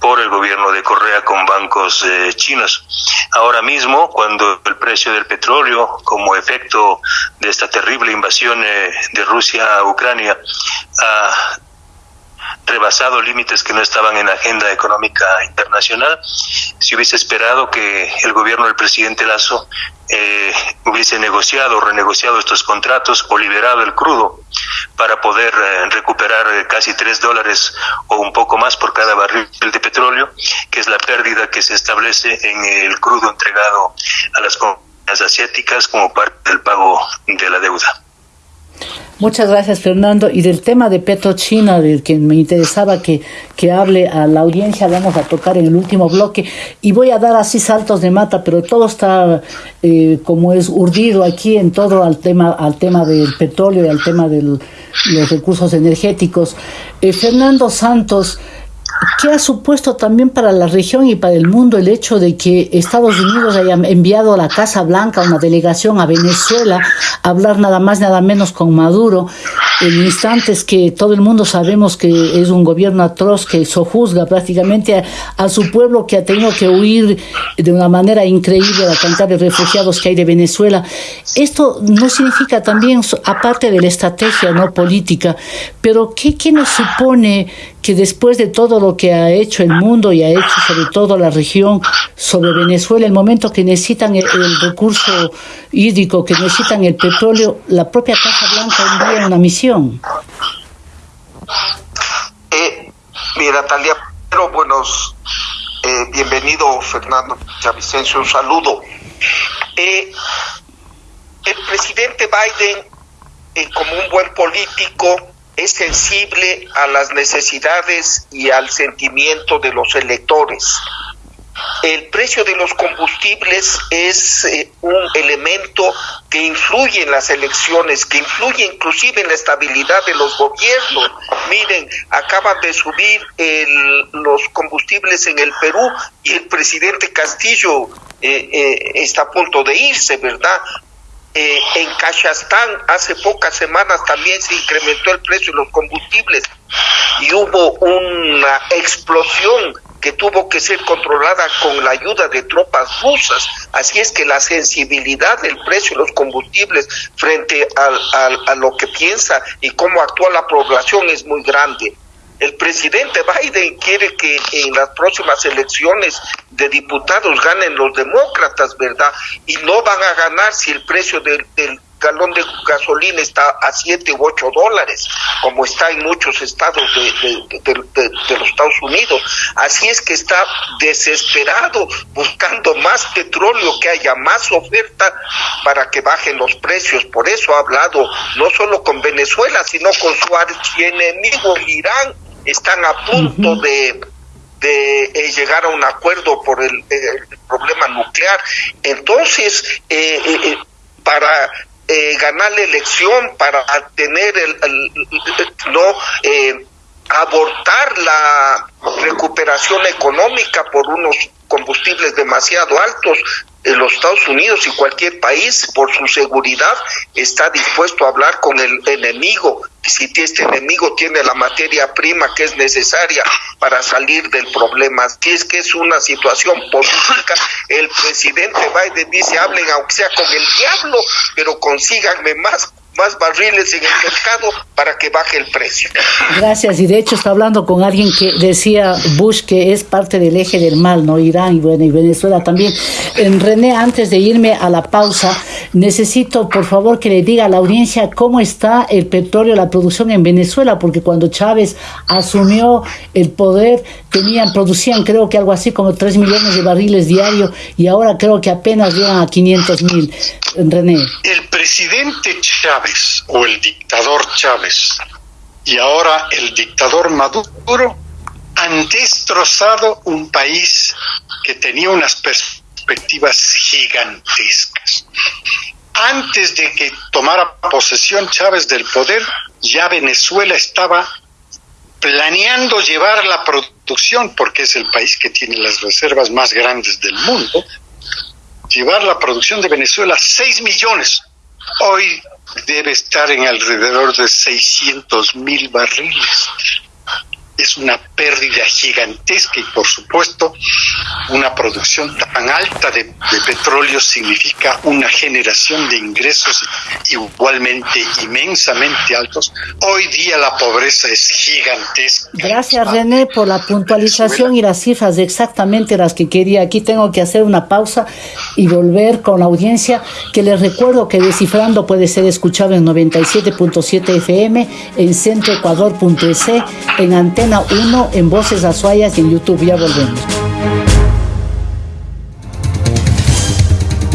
por el gobierno de Correa con bancos eh, chinos. Ahora mismo, cuando el precio del petróleo, como efecto de esta terrible invasión eh, de Rusia a Ucrania, ha rebasado límites que no estaban en la agenda económica internacional. Si hubiese esperado que el gobierno del presidente Lazo eh, hubiese negociado o renegociado estos contratos o liberado el crudo para poder eh, recuperar eh, casi tres dólares o un poco más por cada barril de petróleo, que es la pérdida que se establece en el crudo entregado a las compañías asiáticas como parte del pago de la deuda. Muchas gracias, Fernando. Y del tema de Petrochina, del que me interesaba que, que hable a la audiencia, vamos a tocar en el último bloque. Y voy a dar así saltos de mata, pero todo está eh, como es urdido aquí en todo al tema, al tema del petróleo y al tema de los recursos energéticos. Eh, Fernando Santos. ¿Qué ha supuesto también para la región y para el mundo el hecho de que Estados Unidos haya enviado a la Casa Blanca una delegación a Venezuela a hablar nada más nada menos con Maduro en instantes que todo el mundo sabemos que es un gobierno atroz que sojuzga prácticamente a, su pueblo que ha tenido que huir de una manera increíble la cantidad de refugiados que hay de Venezuela. Esto no significa también, aparte de la estrategia no política, pero ¿qué, qué nos supone que después de todo lo que ha hecho el mundo y ha hecho sobre todo la región sobre Venezuela, el momento que necesitan el, recurso hídrico, que necesitan el petróleo, la propia Casa Blanca envía una misión. Eh, mira, Talia, pero buenos, eh, bienvenido Fernando Chavicencio, un saludo. Eh, el presidente Biden, como un buen político, es sensible a las necesidades y al sentimiento de los electores. El precio de los combustibles es eh, un elemento que influye en las elecciones, que influye inclusive en la estabilidad de los gobiernos. Miren, acaban de subir los combustibles en el Perú y el presidente Castillo eh, eh, está a punto de irse, ¿verdad? En Cachastán hace pocas semanas también se incrementó el precio de los combustibles y hubo una explosión que tuvo que ser controlada con la ayuda de tropas rusas. Así es que la sensibilidad del precio de los combustibles frente a lo que piensa y cómo actúa la población es muy grande. El presidente Biden quiere que en las próximas elecciones de diputados ganen los demócratas, ¿verdad? Y no van a ganar si el precio del, galón de gasolina está a 7 u 8 dólares, como está en muchos estados de, de, los Estados Unidos. Así es que está desesperado buscando más petróleo, que haya más oferta para que bajen los precios. Por eso ha hablado no solo con Venezuela, sino con su archienemigo Irán están a punto de, de eh, llegar a un acuerdo por el, problema nuclear. Entonces, eh, eh, ganar la elección, para tener el, no abortar la recuperación económica por unos combustibles demasiado altos, los Estados Unidos y cualquier país, por su seguridad, está dispuesto a hablar con el enemigo. Si este enemigo tiene la materia prima que es necesaria para salir del problema, si es que es una situación política, el presidente Biden dice, hablen aunque sea con el diablo, pero consíganme más más barriles en el mercado para que baje el precio. Gracias, y de hecho está hablando con alguien que decía Bush que es parte del eje del mal, ¿no? Irán y, bueno, y Venezuela también. En René, antes de irme a la pausa, necesito por favor que le diga a la audiencia cómo está el petróleo, la producción en Venezuela, porque cuando Chávez asumió el poder, tenían, producían creo que algo así como 3 millones de barriles diarios y ahora creo que apenas llegan a 500 mil. El presidente Chávez o el dictador Chávez y ahora el dictador Maduro han destrozado un país que tenía unas perspectivas gigantescas. Antes de que tomara posesión Chávez del poder, ya Venezuela estaba planeando llevar la producción, porque es el país que tiene las reservas más grandes del mundo, llevar la producción de Venezuela a 6 millones. Hoy debe estar en alrededor de 600 mil barriles es una pérdida gigantesca y por supuesto una producción tan alta de, petróleo significa una generación de ingresos igualmente inmensamente altos. Hoy día la pobreza es gigantesca. Gracias René por la puntualización y las cifras exactamente las que quería. Aquí tengo que hacer una pausa y volver con la audiencia que les recuerdo que Descifrando puede ser escuchado en 97.7 FM, en centroecuador.es, en antena 1 en Voces Azuayas y en YouTube. Ya volvemos.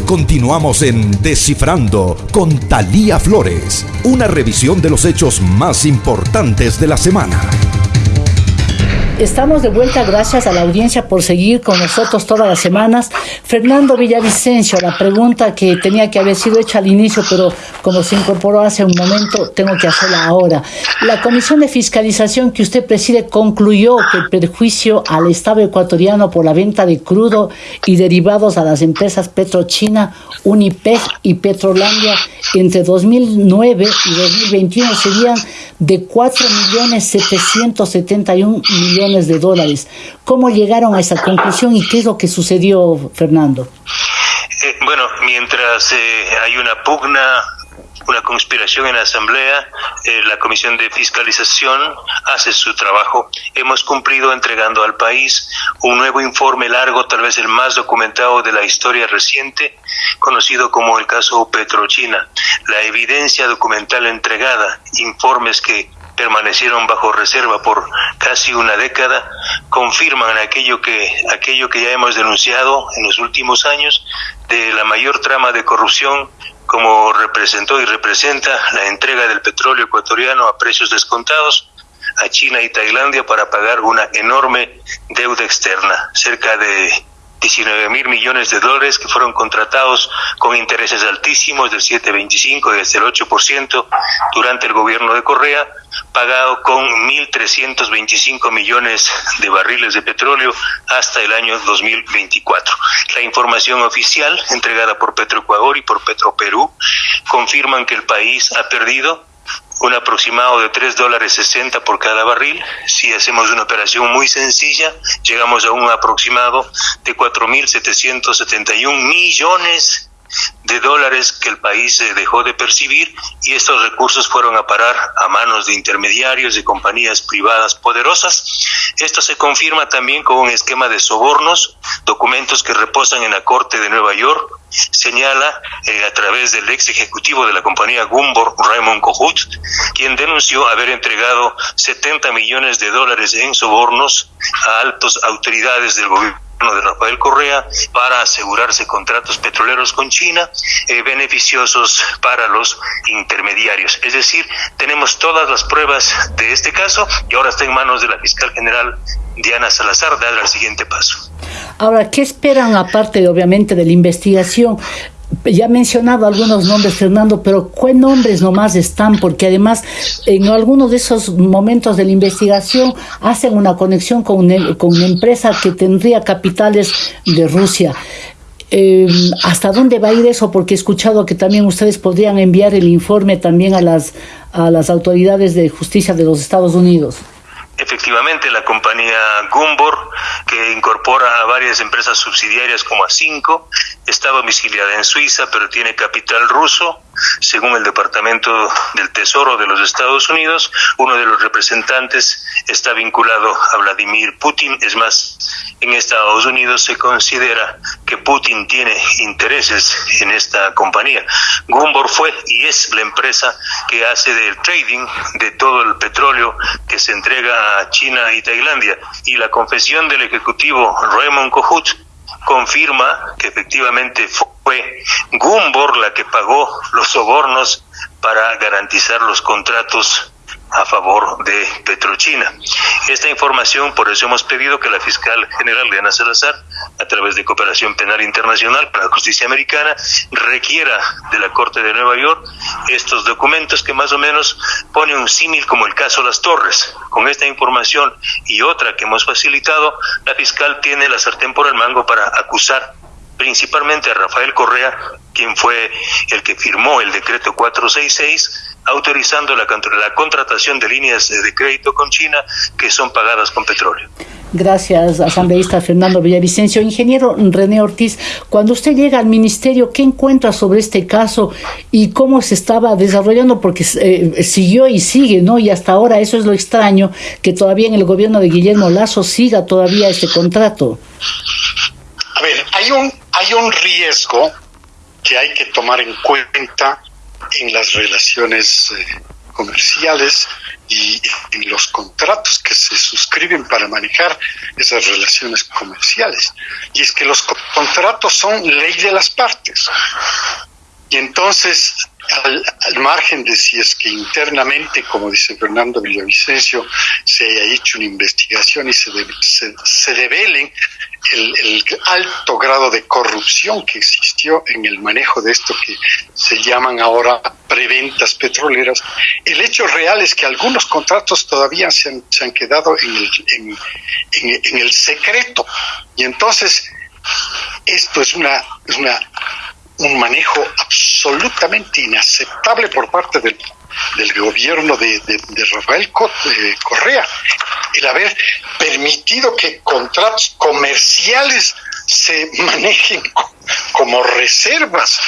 Continuamos en Descifrando con Talía Flores, una revisión de los hechos más importantes de la semana. Estamos de vuelta, gracias a la audiencia por seguir con nosotros todas las semanas. Fernando Villavicencio, la pregunta que tenía que haber sido hecha al inicio, pero como se incorporó hace un momento, tengo que hacerla ahora. La Comisión de Fiscalización que usted preside concluyó que el perjuicio al Estado ecuatoriano por la venta de crudo y derivados a las empresas Petrochina, Unipeg y Petrolandia entre 2009 y 2021 serían de 4.771 millones de dólares. ¿Cómo llegaron a esa conclusión y qué es lo que sucedió, Fernando? Eh, bueno, mientras eh, hay una pugna una conspiración en la Asamblea, eh, la Comisión de Fiscalización hace su trabajo. Hemos cumplido entregando al país un nuevo informe largo, tal vez el más documentado de la historia reciente, conocido como el caso Petrochina. La evidencia documental entregada, informes que permanecieron bajo reserva por casi una década, confirman aquello que, aquello que ya hemos denunciado en los últimos años de la mayor trama de corrupción como representó y representa la entrega del petróleo ecuatoriano a precios descontados a China y Tailandia para pagar una enorme deuda externa, cerca de 19 mil millones de dólares que fueron contratados con intereses altísimos del 7,25 y desde el 8% durante el gobierno de Correa, pagado con 1.325 millones de barriles de petróleo hasta el año 2024. La información oficial entregada por Petroecuador y por Petroperú confirman que el país ha perdido un aproximado de 3 dólares 60 por cada barril. Si hacemos una operación muy sencilla, llegamos a un aproximado de 4.771 millones de dólares que el país eh, dejó de percibir y estos recursos fueron a parar a manos de intermediarios de compañías privadas poderosas. Esto se confirma también con un esquema de sobornos, documentos que reposan en la Corte de Nueva York, señala eh, a través del ex ejecutivo de la compañía Gumbor, Raymond Kohut, quien denunció haber entregado 70 millones de dólares en sobornos a altas autoridades del gobierno de Rafael Correa para asegurarse contratos petroleros con China eh, beneficiosos para los intermediarios. Es decir, tenemos todas las pruebas de este caso y ahora está en manos de la fiscal general Diana Salazar dar el siguiente paso. Ahora, ¿qué esperan aparte, obviamente, de la investigación? Ya he mencionado algunos nombres, Fernando, pero ¿qué nombres nomás están? Porque además en algunos de esos momentos de la investigación hacen una conexión con una, con una empresa que tendría capitales de Rusia. Em, ¿Hasta dónde va a ir eso? Porque he escuchado que también ustedes podrían enviar el informe también a las, a las autoridades de justicia de los Estados Unidos. Efectivamente, la compañía Gumbor, que incorpora a varias empresas subsidiarias como a cinco, está domiciliada en Suiza, pero tiene capital ruso. Según el Departamento del Tesoro de los Estados Unidos, uno de los representantes está vinculado a Vladimir Putin. Es más, en Estados Unidos se considera que Putin tiene intereses en esta compañía. Gumbor fue y es la empresa que hace del trading de todo el petróleo que se entrega a China y Tailandia. Y la confesión del ejecutivo Raymond Kohut confirma que efectivamente fue Gumbor la que pagó los sobornos para garantizar los contratos a favor de Petrochina. Esta información, por eso hemos pedido que la fiscal general Diana Salazar, a través de Cooperación Penal Internacional para la Justicia Americana, requiera de la Corte de Nueva York estos documentos que más o menos pone un símil como el caso Las Torres. Con esta información y otra que hemos facilitado, la fiscal tiene la sartén por el mango para acusar principalmente a Rafael Correa, quien fue el que firmó el decreto 466 autorizando la, la contratación de líneas de crédito con China que son pagadas con petróleo. Gracias, asambleísta Fernando Villavicencio. Ingeniero René Ortiz, cuando usted llega al ministerio, ¿qué encuentra sobre este caso y cómo se estaba desarrollando? Porque eh, siguió y sigue, ¿no? Y hasta ahora eso es lo extraño, que todavía en el gobierno de Guillermo Lazo siga todavía este contrato. A ver, hay un, hay un riesgo que hay que tomar en cuenta en las relaciones eh, comerciales y en los contratos que se suscriben para manejar esas relaciones comerciales. Y es que los contratos son ley de las partes. Y entonces, al, margen de si es que internamente, como dice Fernando Villavicencio, se haya hecho una investigación y se, se, se develen el, alto grado de corrupción que existió en el manejo de esto que se llaman ahora preventas petroleras, el hecho real es que algunos contratos todavía se han, quedado en el, en, en, el secreto. Y entonces, esto es una, una un manejo absolutamente inaceptable por parte del, del gobierno de, de, Rafael eh, Correa, el haber permitido que contratos comerciales se manejen como reservas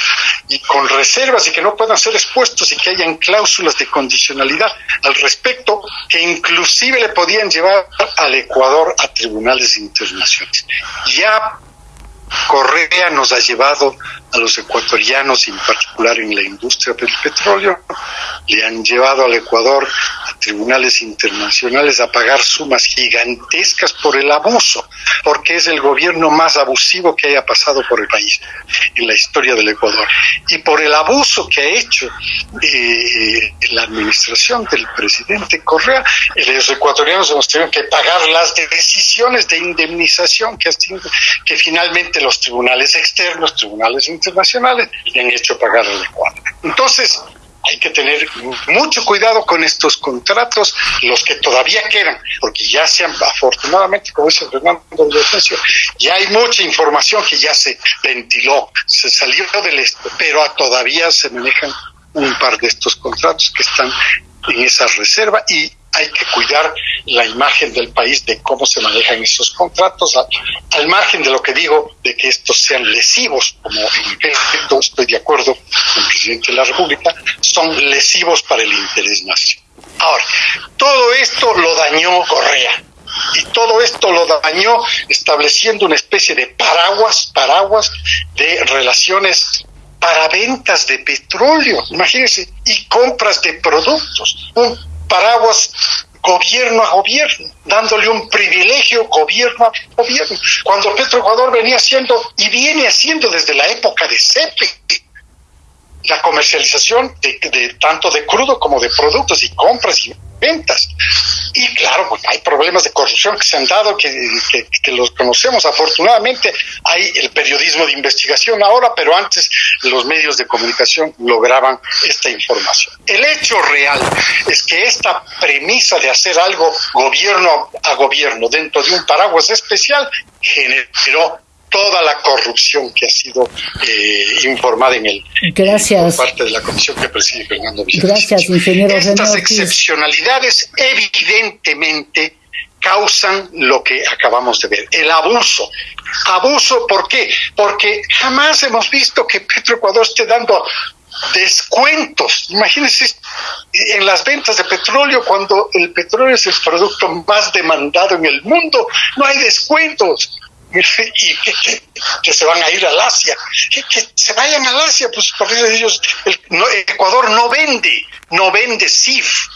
y con reservas y que no puedan ser expuestos y que hayan cláusulas de condicionalidad al respecto que inclusive le podían llevar al Ecuador a tribunales internacionales. Ya Correa nos ha llevado a los ecuatorianos, en particular en la industria del petróleo, le han llevado al Ecuador a tribunales internacionales a pagar sumas gigantescas por el abuso, porque es el gobierno más abusivo que haya pasado por el país en la historia del Ecuador. Y por el abuso que ha hecho eh, la administración del presidente Correa, los ecuatorianos hemos tenido que pagar las decisiones de indemnización que, que finalmente los tribunales externos, tribunales internacionales, le han hecho pagar al Ecuador. Entonces, hay que tener mucho cuidado con estos contratos, los que todavía quedan, porque ya se han, afortunadamente, como dice Fernando Villavicencio, ya hay mucha información que ya se ventiló, se salió del esto, pero todavía se manejan un par de estos contratos que están en esa reserva y hay que cuidar la imagen del país de cómo se manejan esos contratos, al, margen de lo que digo, de que estos sean lesivos, como en efecto estoy de acuerdo con el presidente de la República, son lesivos para el interés nacional. Ahora, todo esto lo dañó Correa. Y todo esto lo dañó estableciendo una especie de paraguas, paraguas de relaciones para ventas de petróleo, imagínense, y compras de productos. Paraguas gobierno a gobierno, dándole un privilegio gobierno a gobierno. Cuando Petroecuador venía haciendo y viene haciendo desde la época de CEPE la comercialización de, tanto de crudo como de productos y compras y ventas. Y claro, pues hay problemas de corrupción que se han dado, que, los conocemos. Afortunadamente hay el periodismo de investigación ahora, pero antes los medios de comunicación lograban esta información. El hecho real es que esta premisa de hacer algo gobierno a gobierno dentro de un paraguas especial generó toda la corrupción que ha sido eh, informada en el Gracias. por parte de la comisión que preside Fernando Gracias, ingeniero. Estas excepcionalidades evidentemente causan lo que acabamos de ver, el abuso. Abuso, ¿por qué? Porque jamás hemos visto que Petroecuador esté dando descuentos. Imagínense en las ventas de petróleo, cuando el petróleo es el producto más demandado en el mundo, no hay descuentos y que, se van a ir al Asia, que, se vayan al Asia, pues por ellos el, Ecuador no vende, no vende CIF,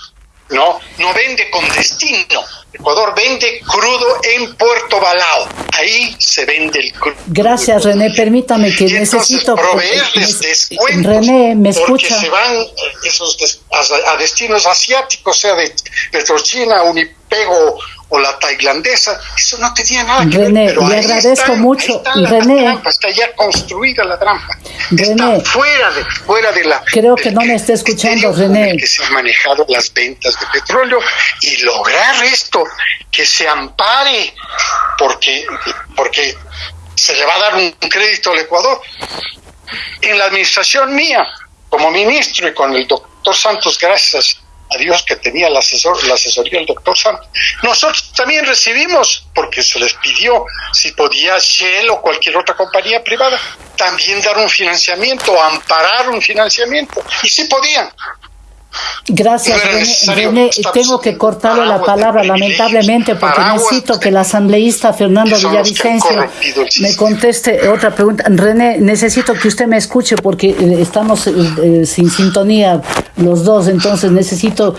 no, no vende con destino. Ecuador vende crudo en Puerto Balao. Ahí se vende el crudo. Gracias, René. Permítame que necesito proveerles descuentos. René, me escucha. Porque se van eh, esos a, destinos asiáticos, sea de Petrochina, Unipego o la tailandesa, eso no tenía nada que René, ver. Pero le agradezco mucho. René, trampa, está ya construida la trampa. René, está fuera de, fuera de la. Creo que no me está escuchando, René. Que se han manejado las ventas de petróleo y lograr esto, que se ampare, porque, porque se le va a dar un crédito al Ecuador. En la administración mía, como ministro y con el doctor Santos, gracias a Dios que tenía el asesor, la asesoría del doctor Santos. Nosotros también recibimos, porque se les pidió si podía Shell o cualquier otra compañía privada también dar un financiamiento, amparar un financiamiento, y sí podían. Gracias, René. tengo que cortarle la palabra, lamentablemente, porque necesito que el asambleísta Fernando Villavicencio me conteste otra pregunta. René, necesito que usted me escuche porque eh, estamos eh, eh, sin sintonía los dos, entonces necesito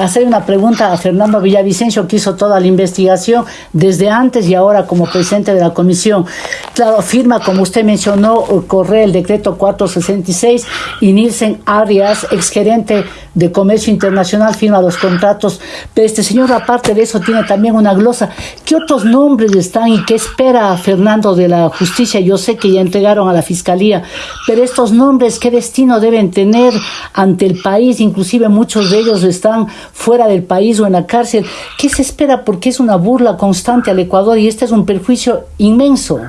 hacer una pregunta a Fernando Villavicencio, que hizo toda la investigación desde antes y ahora como presidente de la comisión. Claro, firma, como usted mencionó, corre el decreto 466 y Nielsen Arias, exgerente de Comercio Internacional firma los contratos, pero este señor aparte de eso tiene también una glosa. ¿Qué otros nombres están y qué espera Fernando de la justicia? Yo sé que ya entregaron a la fiscalía, pero estos nombres, ¿qué destino deben tener ante el país? Inclusive muchos de ellos están fuera del país o en la cárcel. ¿Qué se espera? Porque es una burla constante al Ecuador y este es un perjuicio inmenso.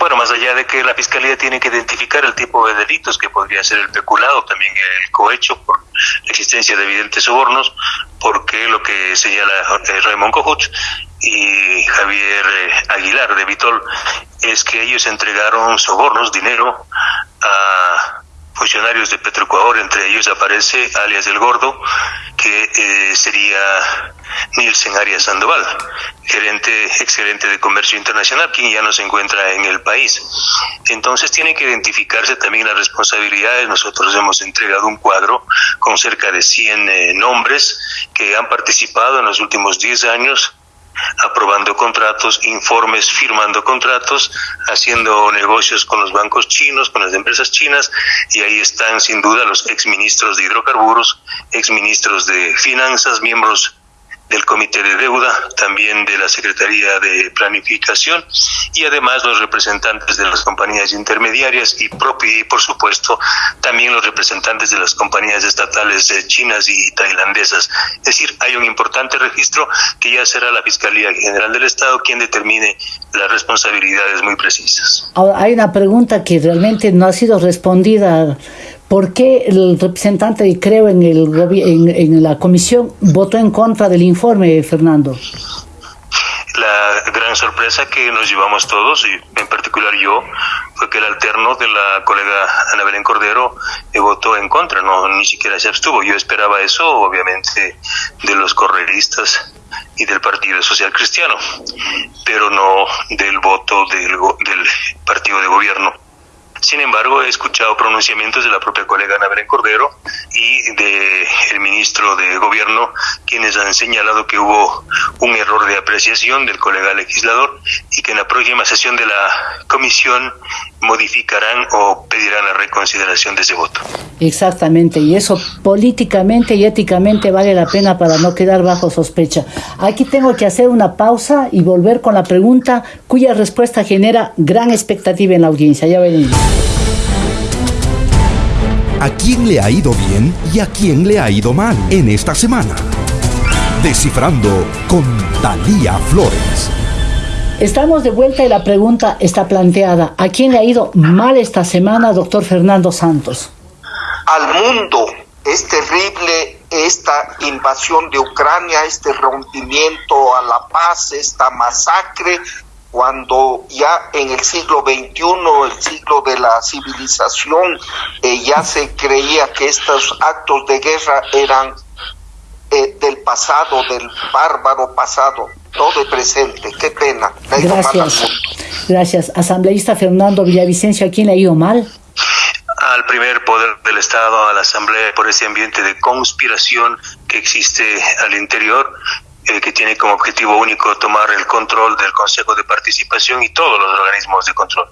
Bueno, más allá de que la Fiscalía tiene que identificar el tipo de delitos que podría ser el peculado, también el cohecho por la existencia de evidentes sobornos, porque lo que señala eh, Raymond Cojuch y Javier eh, Aguilar de Vitol es que ellos entregaron sobornos, dinero, a funcionarios de Petroecuador, entre ellos aparece alias del Gordo, que eh, sería Nielsen Arias Sandoval, gerente, exgerente de comercio internacional, quien ya no se encuentra en el país. Entonces tiene que identificarse también las responsabilidades. Nosotros hemos entregado un cuadro con cerca de 100 eh, nombres que han participado en los últimos 10 años aprobando contratos, informes, firmando contratos, haciendo negocios con los bancos chinos, con las empresas chinas, y ahí están sin duda los exministros de hidrocarburos, exministros de finanzas, miembros del Comité de Deuda, también de la Secretaría de Planificación y además los representantes de las compañías intermediarias y, y por supuesto también los representantes de las compañías estatales eh, chinas y tailandesas. Es decir, hay un importante registro que ya será la Fiscalía General del Estado quien determine las responsabilidades muy precisas. Ahora, hay una pregunta que realmente no ha sido respondida ¿Por qué el representante, y creo, en, el, en, en la comisión votó en contra del informe, Fernando? La gran sorpresa que nos llevamos todos, y en particular yo, fue que el alterno de la colega Ana Belén Cordero eh, votó en contra, no ni siquiera se abstuvo. Yo esperaba eso, obviamente, de los correristas y del Partido Social Cristiano, pero no del voto del, del partido de gobierno. Sin embargo, he escuchado pronunciamientos de la propia colega Ana Belén Cordero y del el ministro de Gobierno, quienes han señalado que hubo un error de apreciación del colega legislador y que en la próxima sesión de la comisión modificarán o pedirán la reconsideración de ese voto. Exactamente, y eso políticamente y éticamente vale la pena para no quedar bajo sospecha. Aquí tengo que hacer una pausa y volver con la pregunta cuya respuesta genera gran expectativa en la audiencia. Ya venimos. ¿A quién le ha ido bien y a quién le ha ido mal en esta semana? Descifrando con Talía Flores. Estamos de vuelta y la pregunta está planteada. ¿A quién le ha ido mal esta semana, doctor Fernando Santos? Al mundo. Es terrible esta invasión de Ucrania, este rompimiento a la paz, esta masacre cuando ya en el siglo XXI, el siglo de la civilización, eh, ya se creía que estos actos de guerra eran eh, del pasado, del bárbaro pasado, todo de presente. Qué pena. Gracias. Gracias. Asambleísta Fernando Villavicencio, ¿a quién le ha ido mal? al primer poder del Estado, a la Asamblea, por ese ambiente de conspiración que existe al interior, eh, que tiene como objetivo único tomar el control del Consejo de Participación y todos los organismos de control.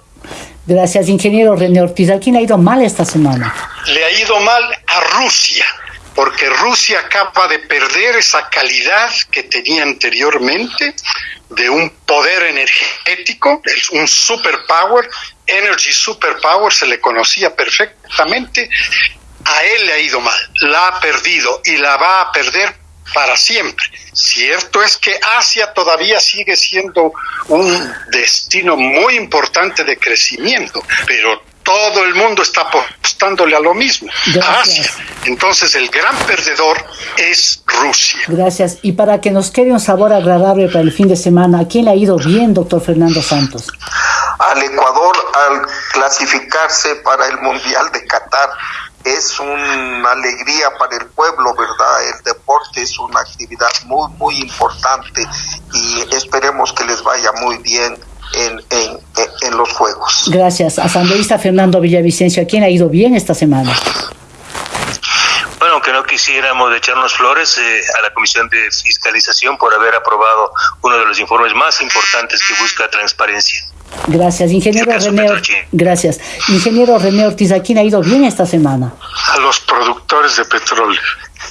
Gracias, ingeniero René Ortiz. ¿A quién le ha ido mal esta semana? Le ha ido mal a Rusia porque Rusia acaba de perder esa calidad que tenía anteriormente de un poder energético, un superpower, energy superpower, se le conocía perfectamente, a él le ha ido mal, la ha perdido y la va a perder para siempre. Cierto es que Asia todavía sigue siendo un destino muy importante de crecimiento, pero todo el mundo está apostándole a lo mismo, a Asia. Entonces el gran perdedor es Rusia. Gracias. Y para que nos quede un sabor agradable para el fin de semana, ¿a quién le ha ido bien, doctor Fernando Santos? Al Ecuador al clasificarse para el Mundial de Qatar es una alegría para el pueblo, ¿verdad? El deporte es una actividad muy, muy importante y esperemos que les vaya muy bien en, en, los Juegos. Gracias. Asambleísta Fernando Villavicencio, ¿a quién ha ido bien esta semana? Bueno, aunque no quisiéramos echarnos flores eh, a la Comisión de Fiscalización por haber aprobado uno de los informes más importantes que busca transparencia. Gracias, ingeniero René. Gracias. Ingeniero René Ortiz, ¿a quién ha ido bien esta semana? A los productores de petróleo.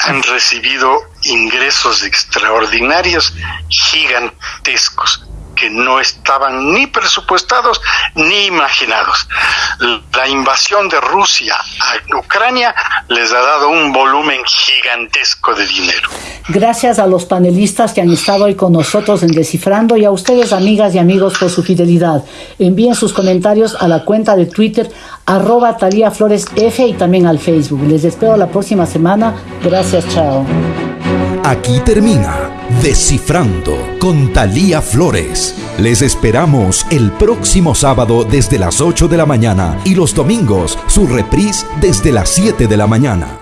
Han recibido ingresos extraordinarios, gigantescos que no estaban ni presupuestados ni imaginados. La invasión de Rusia a Ucrania les ha dado un volumen gigantesco de dinero. Gracias a los panelistas que han estado hoy con nosotros en Descifrando y a ustedes, amigas y amigos, por su fidelidad. Envíen sus comentarios a la cuenta de Twitter arroba Talía Flores F y también al Facebook. Les espero la próxima semana. Gracias, chao. Aquí termina Descifrando con Talía Flores. Les esperamos el próximo sábado desde las 8 de la mañana y los domingos su reprise desde las 7 de la mañana.